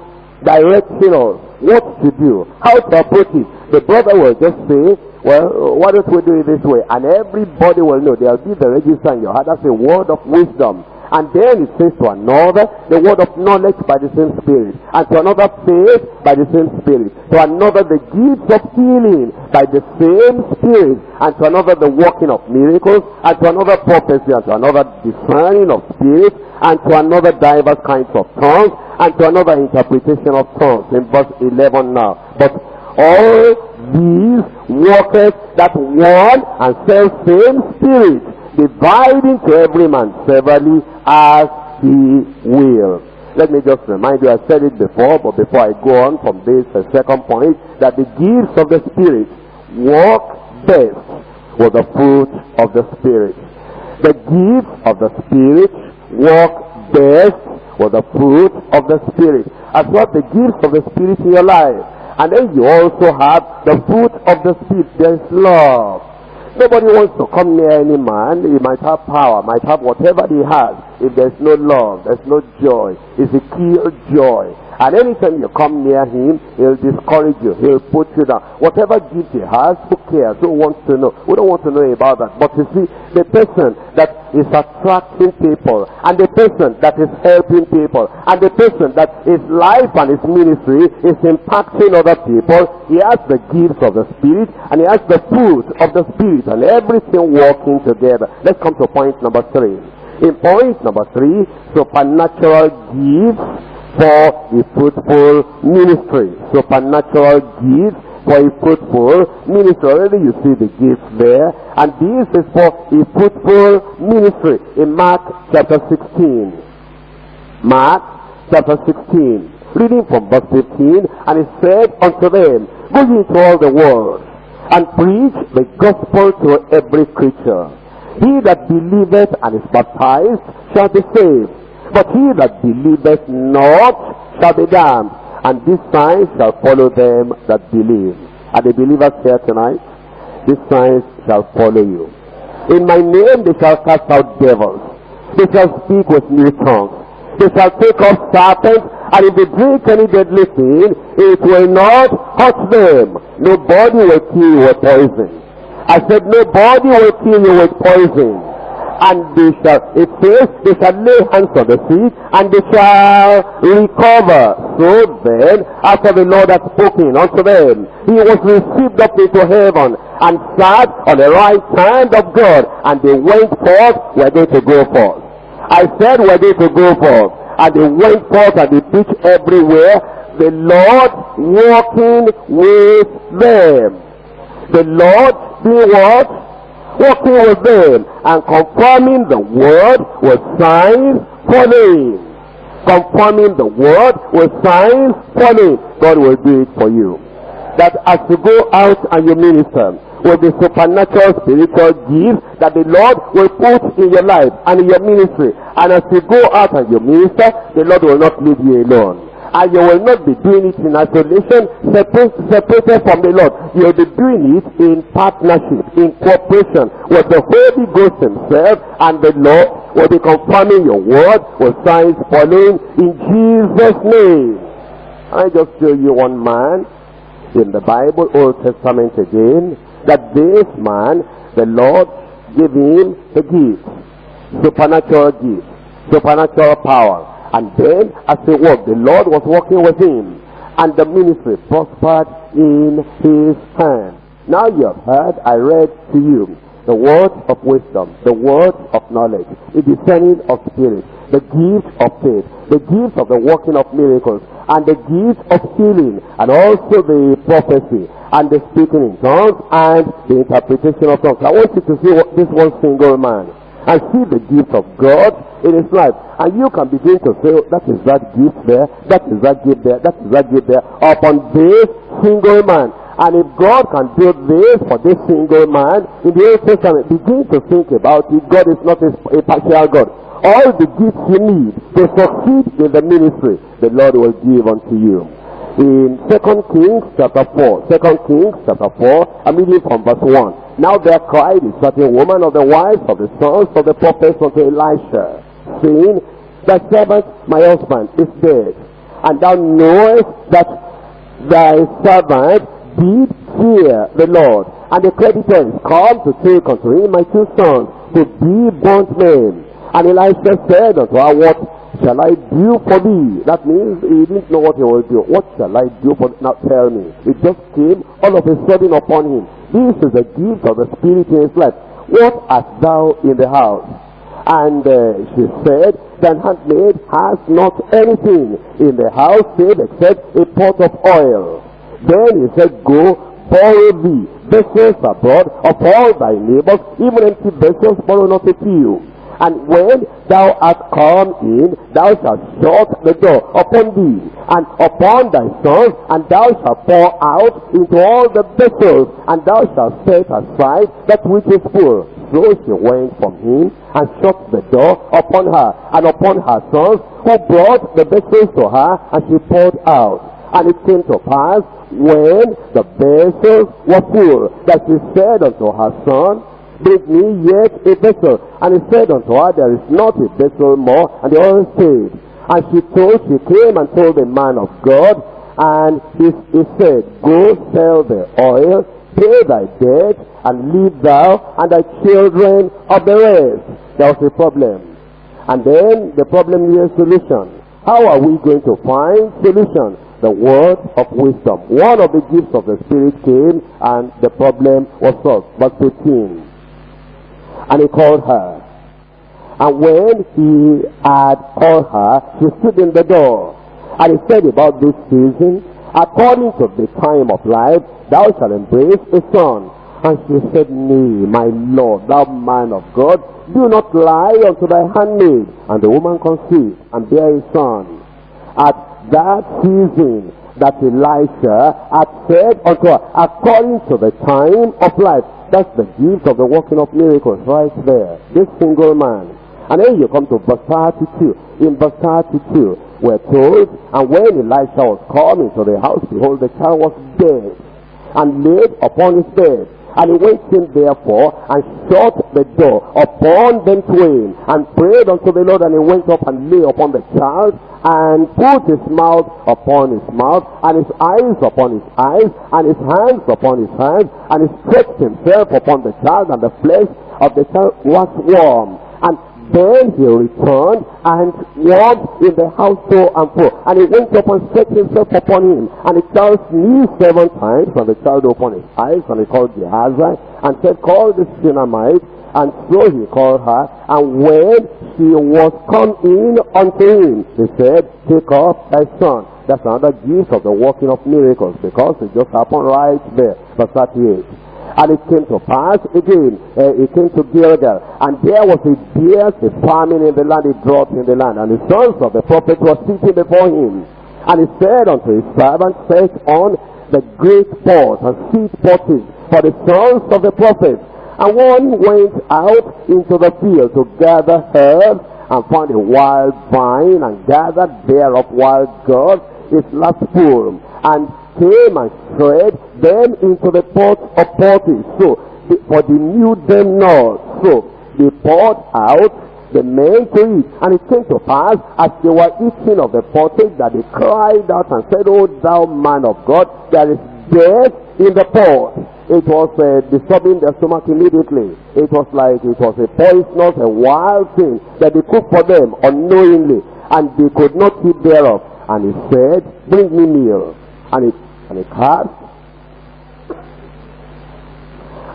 directing us what to do, how to approach it. The brother will just say, well, why don't we do it this way? And everybody will know. There'll be the register in your heart. That's a word of wisdom. And then it says to another, the word of knowledge by the same Spirit. And to another, faith by the same Spirit. To another, the gifts of healing by the same Spirit. And to another, the working of miracles. And to another, prophecy. And to another, discerning of spirits. And to another, diverse kinds of tongues. And to another, interpretation of tongues. In verse 11 now. But all these workers that one and self same Spirit dividing to every man severally as he will. Let me just remind you, I said it before, but before I go on from this uh, second point, that the gifts of the Spirit work best with the fruit of the Spirit. The gifts of the Spirit work best with the fruit of the Spirit. As what the gifts of the Spirit in your life. And then you also have the fruit of the Spirit. There is love Nobody wants to come near any man. He might have power, might have whatever he has. if there's no love, there's no joy. It's a kill joy. And anytime you come near him, he'll discourage you. He'll put you down. Whatever gift he has, who cares? Who wants to know? We don't want to know about that. But you see, the person that is attracting people, and the person that is helping people, and the person that his life and his ministry is impacting other people, he has the gifts of the Spirit, and he has the fruit of the Spirit, and everything working together. Let's come to point number three. In point number three, supernatural gifts for a fruitful ministry. Supernatural gifts for a fruitful ministry. Already you see the gifts there. And this is for a fruitful ministry in Mark chapter 16. Mark chapter 16. Reading from verse 15. And he said unto them, Go ye into all the world and preach the gospel to every creature. He that believeth and is baptized shall be saved but he that believeth not shall be damned. And these signs shall follow them that believe. Are the believers here tonight? These signs shall follow you. In my name they shall cast out devils. They shall speak with new tongues. They shall take off serpents, and if they drink any deadly thing, it will not hurt them. Nobody will kill you with poison. I said nobody will kill you with poison and they shall, it says, they shall lay hands on the sick, and they shall recover. So then, after the Lord had spoken unto them, he was received up into heaven, and sat on the right hand of God, and they went forth, were they to go forth. I said, were they to go forth, and they went forth, and they preached everywhere, the Lord walking with them. The Lord being what? Working with them and confirming the word with signs following. Confirming the word with signs following. God will do it for you. That as you go out and you minister with the supernatural spiritual gifts that the Lord will put in your life and in your ministry. And as you go out and you minister, the Lord will not leave you alone and you will not be doing it in isolation, separated from the Lord. You will be doing it in partnership, in cooperation with the Holy Ghost himself, and the Lord will be confirming your word with signs following in Jesus' name. I just show you one man in the Bible, Old Testament again, that this man, the Lord gave him a gift, supernatural gift, supernatural power and then, as he walked, the Lord was working with him. And the ministry prospered in his hand. Now you have heard, I read to you the word of wisdom, the word of knowledge, the discerning of spirit, the gift of faith, the gift of the working of miracles, and the gift of healing, and also the prophecy, and the speaking in tongues, and the interpretation of tongues. I want you to see what, this one single man and see the gift of God in his life. And you can begin to say, oh, that is that gift there, that is that gift there, that is that gift there, upon this single man. And if God can do this for this single man, in the Old Testament, begin to think about it. God is not a, partial God. All the gifts you need to succeed in the ministry, the Lord will give unto you in Second Kings chapter 4. Second Kings chapter 4, I'm reading from verse 1. Now there cried a woman of the wives of the sons of the prophets unto Elisha, saying, Thy servant, my husband, is dead, and thou knowest that thy servant did fear the Lord. And the creditors come to take unto him my two sons to be burnt men. And Elisha said unto her, What shall I do for thee? That means he didn't know what he will do. What shall I do for thee? Now tell me. It just came all of a sudden upon him. This is the gift of the Spirit in his life. What art thou in the house? And uh, she said, Thy handmaid has not anything in the house save except a pot of oil. Then he said, Go, borrow thee vessels abroad of all thy neighbors, even empty vessels, borrow not a few. And when thou art come in, thou shalt shut the door upon thee, and upon thy sons, and thou shalt pour out into all the vessels, and thou shalt set aside that which is full. So she went from him, and shut the door upon her, and upon her sons, who brought the vessels to her, and she poured out. And it came to pass, when the vessels were full, that she said unto her son, bring me yet a vessel. And he said unto her, There is not a vessel more. And the oil stayed. And she told, she came and told the man of God, and he, he said, Go sell the oil, pay thy debt, and leave thou and thy children of the rest. There was a problem. And then the problem needs a solution. How are we going to find solution? The word of wisdom. One of the gifts of the Spirit came and the problem was solved. Verse 15. And he called her. And when he had called her, she stood in the door. And he said about this season, according to the time of life, thou shalt embrace a son. And she said, Nay, my Lord, thou man of God, do not lie unto thy handmaid. And the woman conceived and bare a son. At that season that Elisha had said unto her, according to the time of life. That's the gift of the working of miracles right there. This single man and then you come to verse 32. In verse 32, we're told, And when Elisha was come into the house, behold, the child was dead, and laid upon his bed. And he went in therefore, and shut the door upon them twain, and prayed unto the Lord, and he went up and lay upon the child, and put his mouth upon his mouth, and his eyes upon his eyes, and his hands upon his hands, and he stretched himself upon the child, and the flesh of the child was warm. And then he returned and walked in the house to and fro. And he went up and set himself upon him. And the child sneezed seven times, and the child opened his eyes, and he called Gehazi, and said, Call the Shunammite. And so he called her, and when she was come in unto him, he said, Take up thy son. That's another gift of the working of miracles, because it just happened right there. Verse 38. And it came to pass again, uh, it came to Gilgal, and there was a fierce a famine in the land, it dropped in the land, and the sons of the prophet were sitting before him. And he said unto his servant, Set on the great pot and seed pottings for the sons of the prophet. And one went out into the field to gather herbs, and found a wild vine, and gathered thereof wild gourds, its last full, and came and shred them into the pot of pottage. So, for they knew them not. So, they poured out the men to eat. And it came to pass, as they were eating of the pottage, that they cried out and said, O thou man of God, there is death in the pot. It was uh, disturbing their stomach immediately. It was like it was a poisonous, a wild thing that they cooked for them unknowingly. And they could not eat thereof. And he said, bring me meal. And he and he cast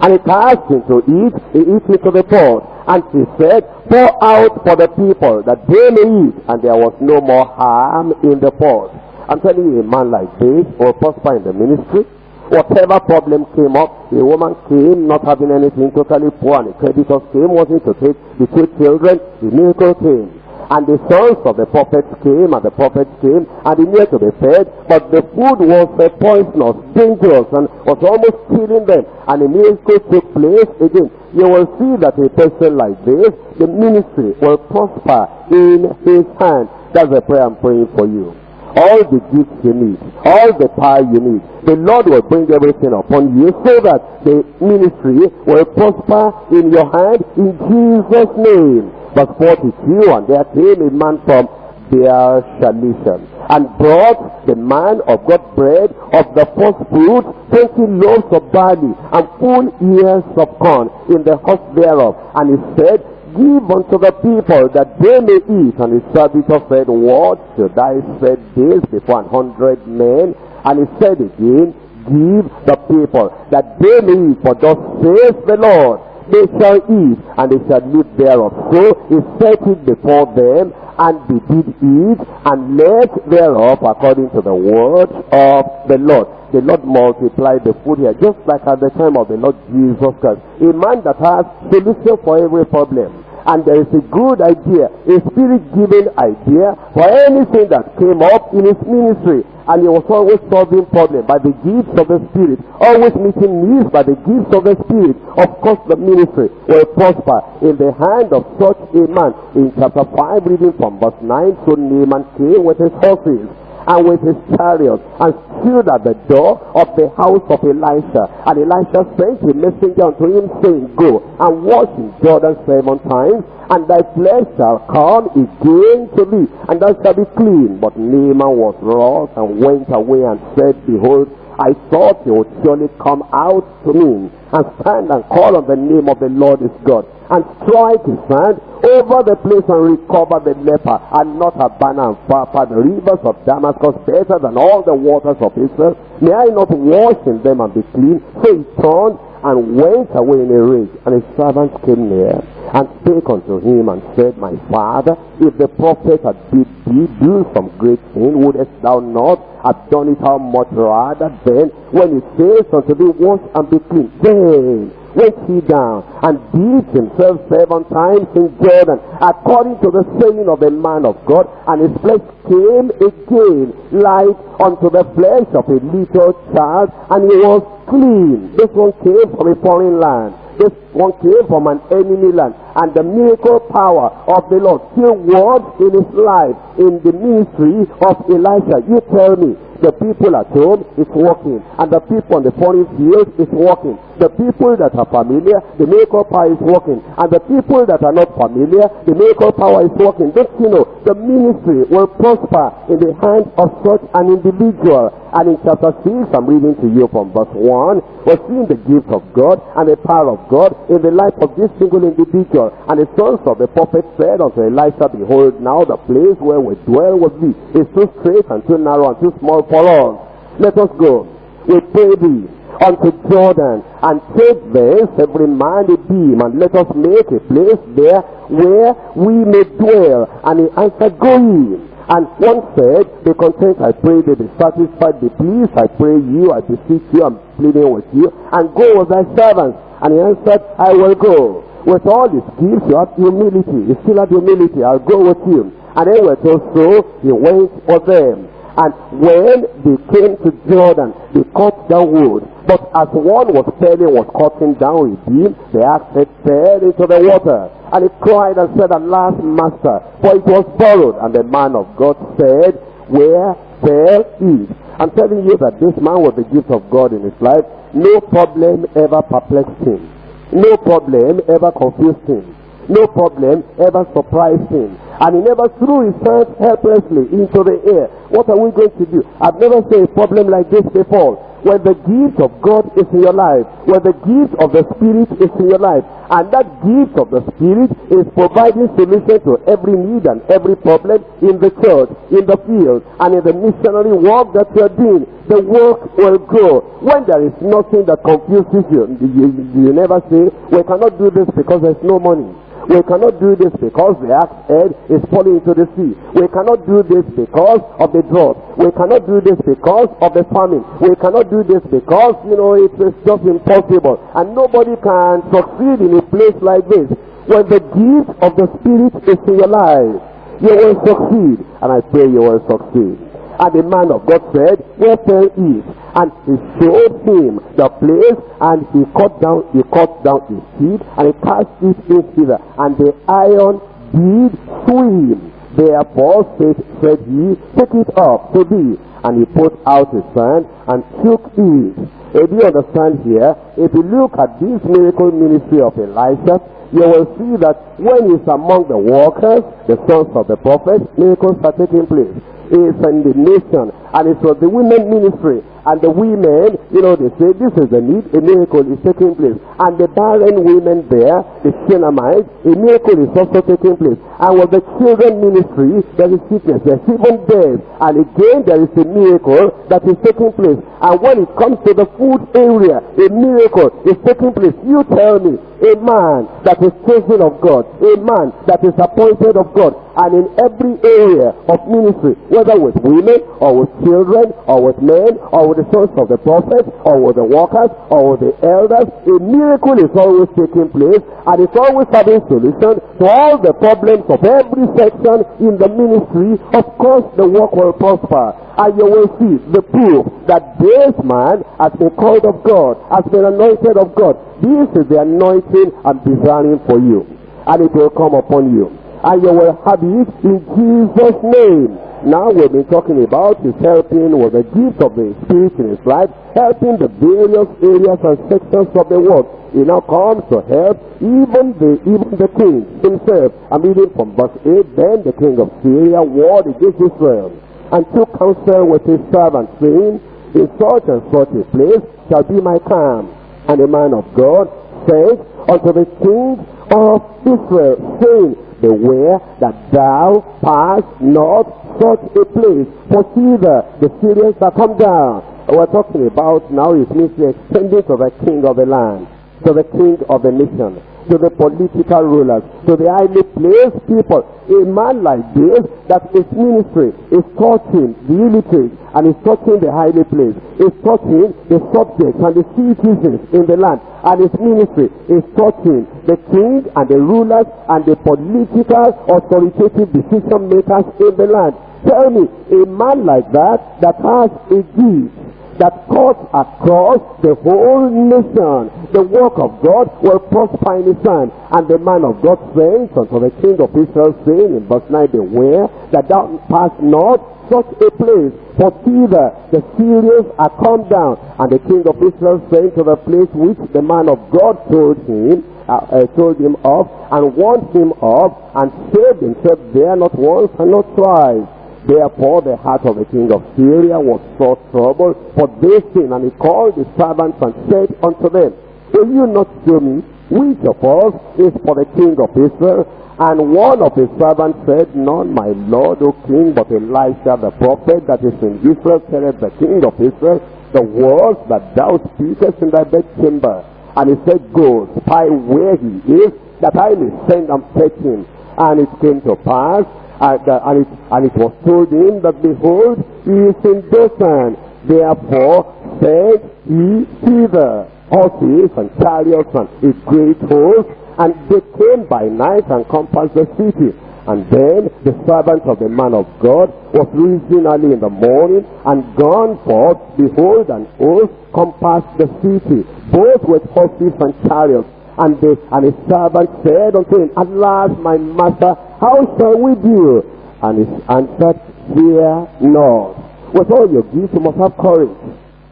and he cast into it, he eat into the pot. And he said, Pour out for the people that they may eat. And there was no more harm in the pot. I'm telling you, a man like this will prosper in the ministry. Whatever problem came up, a woman came not having anything, totally poor, and the creditors came, wanting to take the two children, the miracle came. And the sons of the prophets came, and the prophets came, and they needed to be fed, but the food was uh, poisonous, dangerous, and was almost killing them. And the miracle took place again. You will see that a person like this, the ministry will prosper in his hand. That's the prayer I'm praying for you all the gifts you need, all the power you need. The Lord will bring everything upon you so that the ministry will prosper in your hand in Jesus' name. Verse 42, and there came a man from Beer-shalisha and brought the man of God bread of the first fruit, twenty loaves of barley, and full ears of corn in the house thereof. And he said, Give unto the people that they may eat. And his servitor said, What should I say this before an hundred men? And he said again, Give the people that they may eat, for thus says the Lord they shall eat, and they shall live thereof. So he set it before them, and they did eat, and left thereof according to the word of the Lord. The Lord multiplied the food here, just like at the time of the Lord Jesus Christ. A man that has solution for every problem and there is a good idea, a spirit-given idea for anything that came up in his ministry. And he was always solving problems by the gifts of the Spirit, always meeting needs by the gifts of the Spirit. Of course, the ministry will prosper in the hand of such a man. In chapter 5, reading from verse 9, so Naaman came with his horses and with his chariot and stood at the door of the house of Elisha. And Elisha sent a messenger unto him saying, Go and wash in Jordan seven times and thy flesh shall come again to thee, and thou shalt be clean. But Naaman was wroth and went away and said, Behold, I thought he would surely come out to me and stand and call on the name of the Lord his God and strike his hand over the place and recover the leper and not Abana and Pharpar, the rivers of Damascus better than all the waters of Israel. May I not wash in them and be clean? So he turned and went away in a rage. And his servants came near and spake unto him and said, My father, if the prophet had bid thee do some great thing, wouldest thou not have done it how much rather then when he says unto thee, Wash and be clean? Then went he down and dipped himself seven times in Jordan, according to the saying of the man of God, and his flesh came again like unto the flesh of a little child, and he was clean. This one came from a foreign land. This one came from an enemy land. And the miracle power of the Lord still worked in his life in the ministry of Elisha. You tell me, the people at home is working. And the people on the foreign field is working. The people that are familiar, the miracle power is working. And the people that are not familiar, the miracle power is working. Don't you know, the ministry will prosper in the hands of such an individual. And in chapter 6, I'm reading to you from verse 1, we're seeing the gift of God and the power of God in the life of this single individual. And the sons of the prophet said unto Elisha, Behold, now the place where we dwell with thee is too straight and too narrow and too small for us. Let us go. We pray thee unto Jordan and take thence every man a beam and let us make a place there where we may dwell. And he answered, Go ye. And one said, Be content, I pray thee, be satisfied, be pleased, I pray you, I beseech you, I'm pleading with you, and go with thy servants. And he answered, I will go. With all his gifts, you have humility. You still have humility. I'll go with you. And then we're told so, he went with them. And when they came to Jordan, they cut down wood. But as one was felling, was cutting down a beam, the axe fell into the water. And he cried and said, Alas, master, for it was borrowed. And the man of God said, Where fell it? I'm telling you that this man was the gift of God in his life. No problem ever perplexed him. No problem ever confused him. No problem ever surprised him. And he never threw his hands helplessly into the air. What are we going to do? I've never seen a problem like this before. When the gift of God is in your life, when the gift of the Spirit is in your life, and that gift of the Spirit is providing solution to every need and every problem in the church, in the field, and in the missionary work that you are doing, the work will grow. When there is nothing that confuses you, you, you never say, we cannot do this because there's no money. We cannot do this because the axe head is falling into the sea. We cannot do this because of the drought. We cannot do this because of the famine. We cannot do this because, you know, it is just impossible. And nobody can succeed in a place like this. When the gift of the Spirit is in your life, you will succeed. And I pray you will succeed. And the man of God said, Where fell it? And he showed him the place, and he cut down, he cut down his seed, and he cast it in thither. And the iron did swim. Therefore said, said he, Take it up to thee. And he put out his hand and took it. If you understand here, if you look at this miracle ministry of Elisha, you will see that when he's among the workers, the sons of the prophets, miracles are taking place is in the nation. And it was the women ministry. And the women, you know, they say this is a need, a miracle is taking place. And the barren women there, the Shunammite, a miracle is also taking place. And with the children ministry, there is sickness, there's even death. And again, there is a miracle that is taking place. And when it comes to the food area, a miracle is taking place. You tell me, a man that is chosen of God, a man that is appointed of God, and in every area of ministry, whether with women or with children or with men or with the sons of the prophets or with the workers or with the elders, a miracle is always taking place and it's always having solution to all the problems of every section in the ministry. Of course, the work will prosper and you will see the proof that this man has been called of God, has been anointed of God. This is the anointing I'm desiring for you and it will come upon you and you will have it in Jesus' name. Now we've been talking about his helping with the gift of the Spirit in his life, helping the various areas and sections of the world. He now comes to help even the even the king himself. I'm reading from verse 8. Then the king of Syria warred against Israel and took counsel with his servants, saying, In such and such a place shall be my camp. And the man of God said unto the king of Israel, saying, Beware that thou pass not such a place, for see the, the Syrians that come down. We're talking about now his ministry extending to the king of the land to the king of the nation, to the political rulers, to the highly placed people. A man like this, that his ministry is touching the illiterate and is touching the highly placed, is touching the subjects and the citizens in the land, and his ministry is touching the king and the rulers and the political authoritative decision makers in the land. Tell me, a man like that, that has a gift, that cuts across the whole nation. The work of God will prosper in his hand. And the man of God says unto the king of Israel, saying in verse 9, Beware that thou pass not such a place, for the, the Syrians are come down. And the king of Israel saying to the place which the man of God told him, uh, uh, told him of, and warned him of, and saved himself there not once and not twice. Therefore the heart of the king of Syria was so troubled for this thing, and he called his servants and said unto them, Will you not show me which of us is for the king of Israel? And one of his servants said, None, my lord, O king, but Elisha the prophet that is in Israel, said the king of Israel, the words that thou speakest in thy bedchamber. And he said, Go, spy where he is, that I may send and fetch him. And it came to pass and, uh, and, it, and it was told him that behold, he is in Dothan. Therefore said he thither horses and chariots and a great host, and they came by night and compassed the city. And then the servant of the man of God was risen early in the morning and gone forth. Behold, an host compassed the city, both with horses and chariots. And, the, and his servant said unto him, At last, my master, how shall we do? And he answered, Fear not. With all your gifts, you must have courage.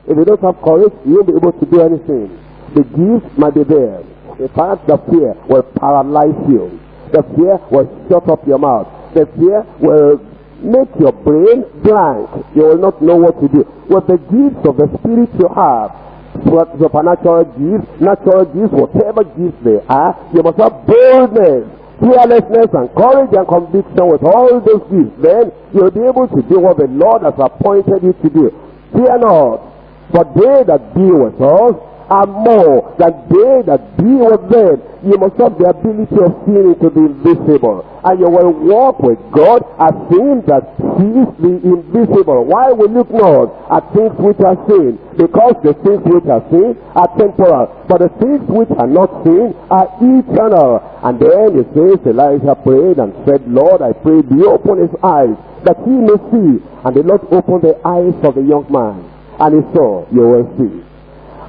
If you don't have courage, you won't be able to do anything. The gifts might be there. In fact, the fear will paralyze you. The fear will shut up your mouth. The fear will make your brain blank. You will not know what to do. With the gifts of the Spirit you have, supernatural gifts, natural gifts, whatever gifts they are, you must have boldness, fearlessness, and courage and conviction with all those gifts. Then you'll be able to do what the Lord has appointed you to do. Fear not, for they that be with us are more than they that be with them. You must have the ability of seeing into the invisible. And you will walk with God as seeing that sees the invisible. Why we look not at things which are seen? Because the things which are seen are temporal. But the things which are not seen are eternal. And then he says Elijah prayed and said, Lord, I pray thee open his eyes that he may see. And the Lord opened the eyes of the young man. And he saw, you will see.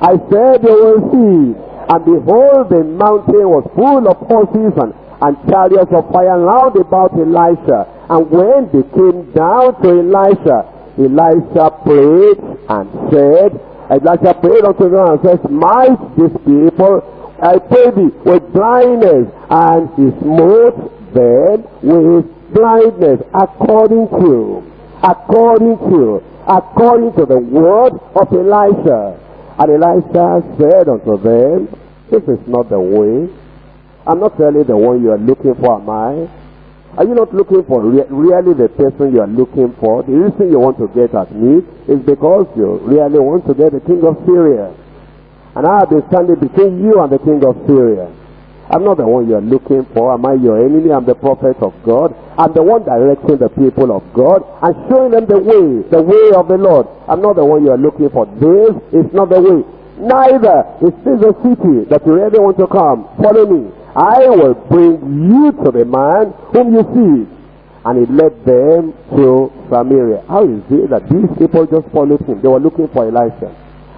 I said you will see. And behold, the mountain was full of horses and, and chariots of fire round about Elisha. And when they came down to Elisha, Elisha prayed and said, Elisha prayed unto them and said, Might this people, I pray thee, with blindness, and he smote them with blindness, according to, according to, according to the word of Elisha. And Elisha said unto them, This is not the way. I'm not really the one you are looking for, am I? Are you not looking for re really the person you are looking for? The reason you want to get at me is because you really want to get the king of Syria. And I have been standing between you and the king of Syria. I'm not the one you're looking for. Am I your enemy? I'm the prophet of God. I'm the one directing the people of God and showing them the way, the way of the Lord. I'm not the one you're looking for. This is not the way. Neither is this a city that you really want to come. Follow me. I will bring you to the man whom you see. And he led them to Samaria. How is it that these people just followed him? They were looking for Elisha.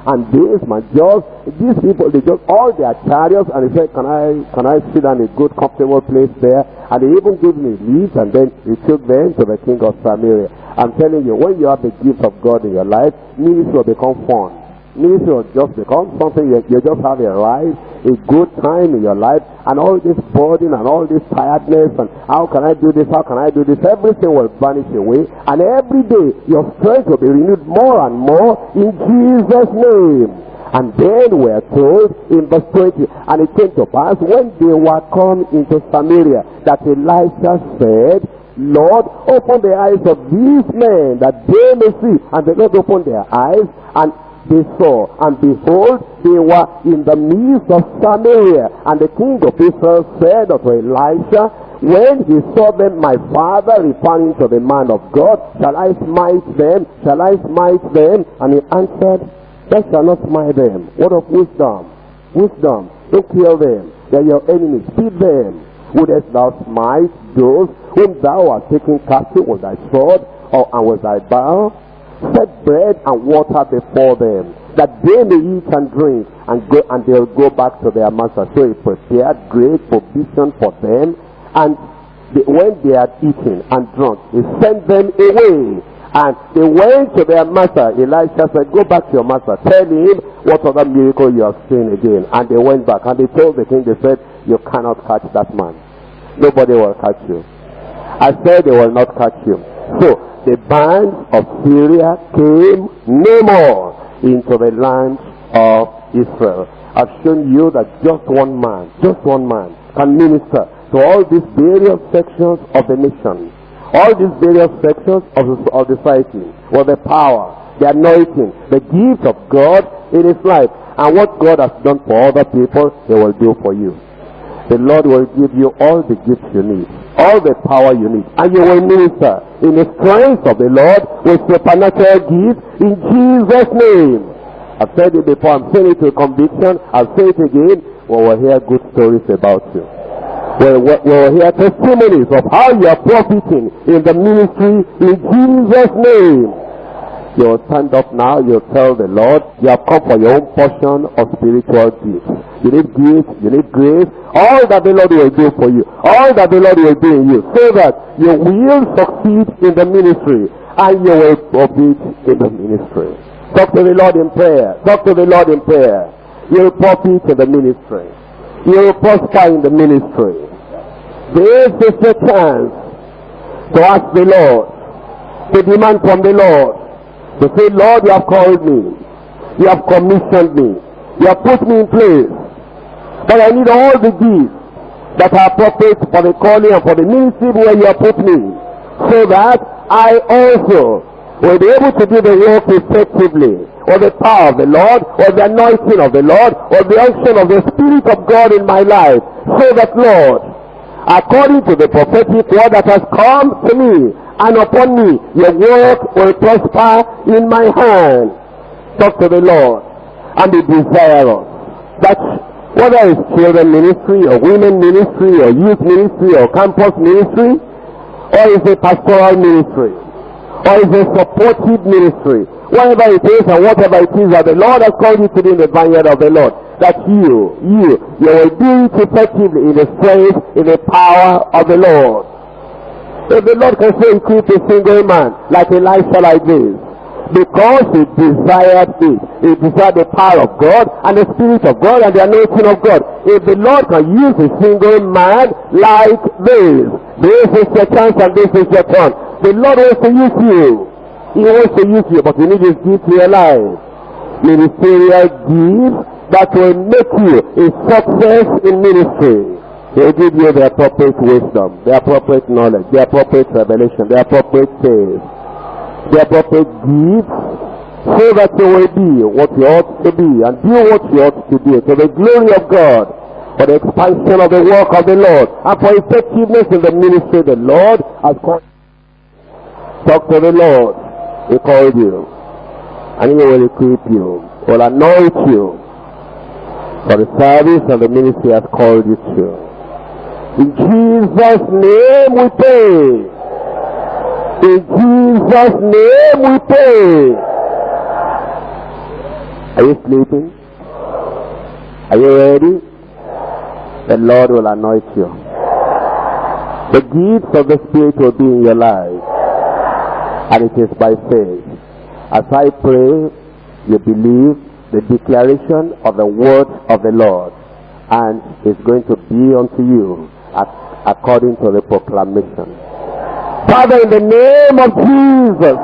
And this man just, these people, they just, all their chariots, and he said, can I, can I sit in a good, comfortable place there? And he even gave me leaves, and then he took them to the king of Samaria. I'm telling you, when you have the gift of God in your life, ministry will become fun. Ministry will just become something you, you just have a ride, a good time in your life, and all this burden and all this tiredness and how can I do this, how can I do this, everything will vanish away, and every day your strength will be renewed more and more in Jesus' name. And then we are told in verse 20, and it came to pass when they were come into Samaria that Elisha said, Lord, open the eyes of these men that they may see. And the Lord opened their eyes and they saw. And behold, they were in the midst of Samaria. And the king of Israel said unto Elisha, when he saw them, my father, referring to the man of God, shall I smite them? Shall I smite them? And he answered, Thou shalt not smite them. What of wisdom? Wisdom. Don't kill them. They are your enemies. Feed them. Wouldest thou smite those whom thou art taking captive with thy sword or and with thy bow? Set bread and water before them, that they may eat and drink, and go and they'll go back to their master. So he prepared great provision for them, and they, when they had eaten and drunk, he sent them away and they went to their master. Elisha said, Go back to your master. Tell him what other miracle you have seen again. And they went back. And they told the king, they said, You cannot catch that man. Nobody will catch you. I said they will not catch you. So the band of Syria came no more into the land of Israel. I've shown you that just one man, just one man can minister to all these various sections of the nation all these various sections of, the, of society with the power, the anointing, the gift of God in his life. And what God has done for other people, he will do for you. The Lord will give you all the gifts you need, all the power you need, and you will minister in the strength of the Lord with supernatural gifts in Jesus' name. I've said it before, I'm saying it with conviction, I'll say it again, we will hear good stories about you will, will hear testimonies of how you are profiting in the ministry in Jesus' name. You stand up now, you'll tell the Lord, you have come for your own portion of spiritual gifts. You need gifts, you need grace, all that the Lord will do for you, all that the Lord will do in you, so that you will succeed in the ministry and you will profit in the ministry. Talk to the Lord in prayer. Talk to the Lord in prayer. You will profit in the ministry. You will prosper in the ministry. This is the chance to ask the Lord, to demand from the Lord, to say, Lord, you have called me. You have commissioned me. You have put me in place. But I need all the gifts that are appropriate for the calling and for the ministry where you have put me. So that I also will be able to do the work effectively. Or the power of the Lord, or the anointing of the Lord, or the unction of the Spirit of God in my life. So that, Lord, according to the prophetic word that has come to me and upon me, your work will prosper in my hand. Talk to the Lord and be desirous that whether it's children ministry or women ministry or youth ministry or campus ministry or is a pastoral ministry or is a supportive ministry, whatever it is and whatever it is that the Lord has called you to do in the vineyard of the Lord, that you, you, you will do it effectively in the strength, in the power of the Lord. If the Lord can say equip a single man like Elisha like this, because he desired it. He desired the power of God and the Spirit of God and the anointing of God. If the Lord can use a single man like this, this is your chance and this is your turn. The Lord wants to use you. He wants to use you, but you need his gift in your life. Ministerial gift that will make you a success in ministry. He will give you the appropriate wisdom, the appropriate knowledge, the appropriate revelation, the appropriate faith, the appropriate gifts, so that you will be what you ought to be and do what you ought to do to the glory of God, for the expansion of the work of the Lord, and for effectiveness in the ministry of the Lord has called. Talk to the Lord. He called you. And he will equip you, will anoint you, for the service and the ministry has called you to. In Jesus' name we pray. In Jesus' name we pray. Are you sleeping? Are you ready? The Lord will anoint you. The gifts of the Spirit will be in your life. And it is by faith. As I pray, you believe the declaration of the word of the Lord. And it's going to be unto you according to the proclamation. Father, in the name of Jesus,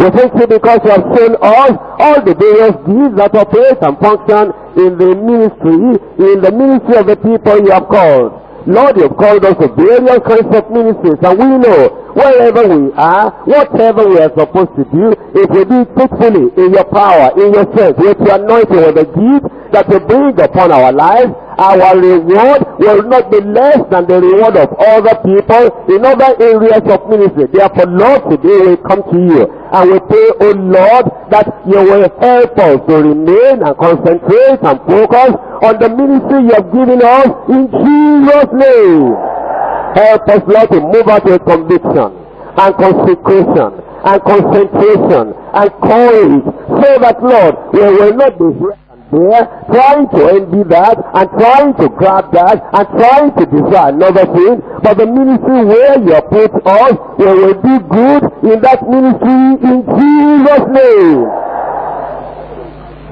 we thank you because you have shown us all the various deeds that operate and function in the ministry, in the ministry of the people you have called. Lord, you've called us to various kinds of ministries, and we know wherever we are, whatever we are supposed to do, if we do it faithfully in your power, in your strength, with your anointing, with the gift that you bring upon our lives, our reward will not be less than the reward of other people in other areas of ministry. Therefore, Lord, today we come to you and we pray, O oh Lord, that you will help us to remain and concentrate and focus on the ministry you have given us in Jesus' name. Help us, Lord, to move out with conviction and consecration and concentration and courage so that, Lord, we will not be here trying to envy that and trying to grab that and trying to desire another thing. But the ministry where you put us, we will do good in that ministry in Jesus' name.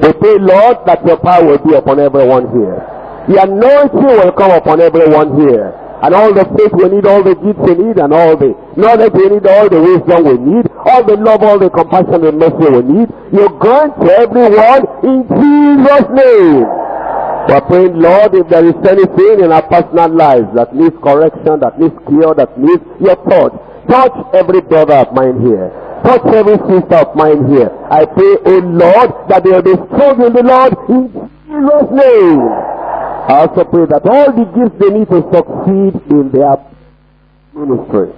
We pray, Lord, that your power will be upon everyone here. The anointing will come upon everyone here and all the faith we need, all the gifts we need, and all the knowledge we need, all the wisdom we need, all the love, all the compassion and mercy we need. You grant to everyone in Jesus' name. We're praying, Lord, if there is anything in our personal lives that needs correction, that needs cure, that needs your touch, touch every brother of mine here. Touch every sister of mine here. I pray, O Lord, that they will be strong in the Lord in Jesus' name. I also pray that all the gifts they need to succeed in their ministry,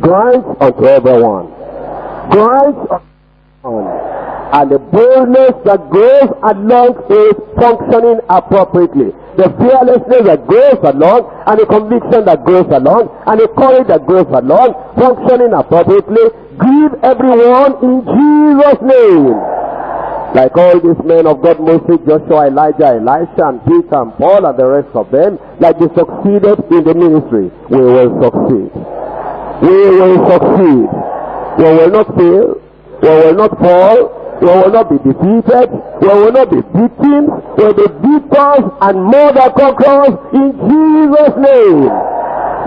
grant unto everyone. Grant unto and the boldness that goes along is functioning appropriately. The fearlessness that goes along, and the conviction that goes along, and the courage that goes along, functioning appropriately. Give everyone in Jesus' name. Like all these men of God, Moses, Joshua, Elijah, Elisha, and Peter, and Paul, and the rest of them, like they succeeded in the ministry, we will succeed. We will succeed. We will not fail. We will not fall. We will not be defeated. We will not be victims. We will be victors and more than conquerors in Jesus' name.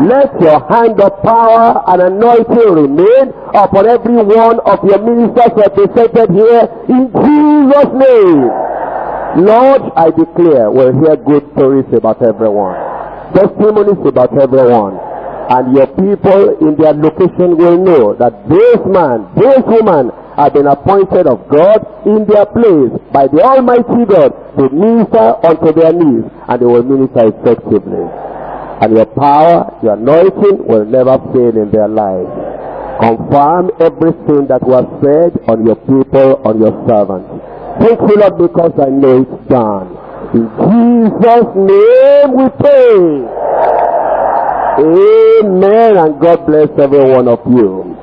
Let your hand of power and anointing remain upon every one of your ministers represented here in Jesus' name. Lord, I declare we'll hear good stories about everyone. Testimonies about everyone. And your people in their location will know that this man, this woman have been appointed of God in their place by the Almighty God to minister unto their needs and they will minister effectively. And your power, your anointing will never fail in their lives. Confirm everything that was said on your people, on your servants. Thank you, Lord, because I know it's done. In Jesus' name we pray. Amen. And God bless every one of you.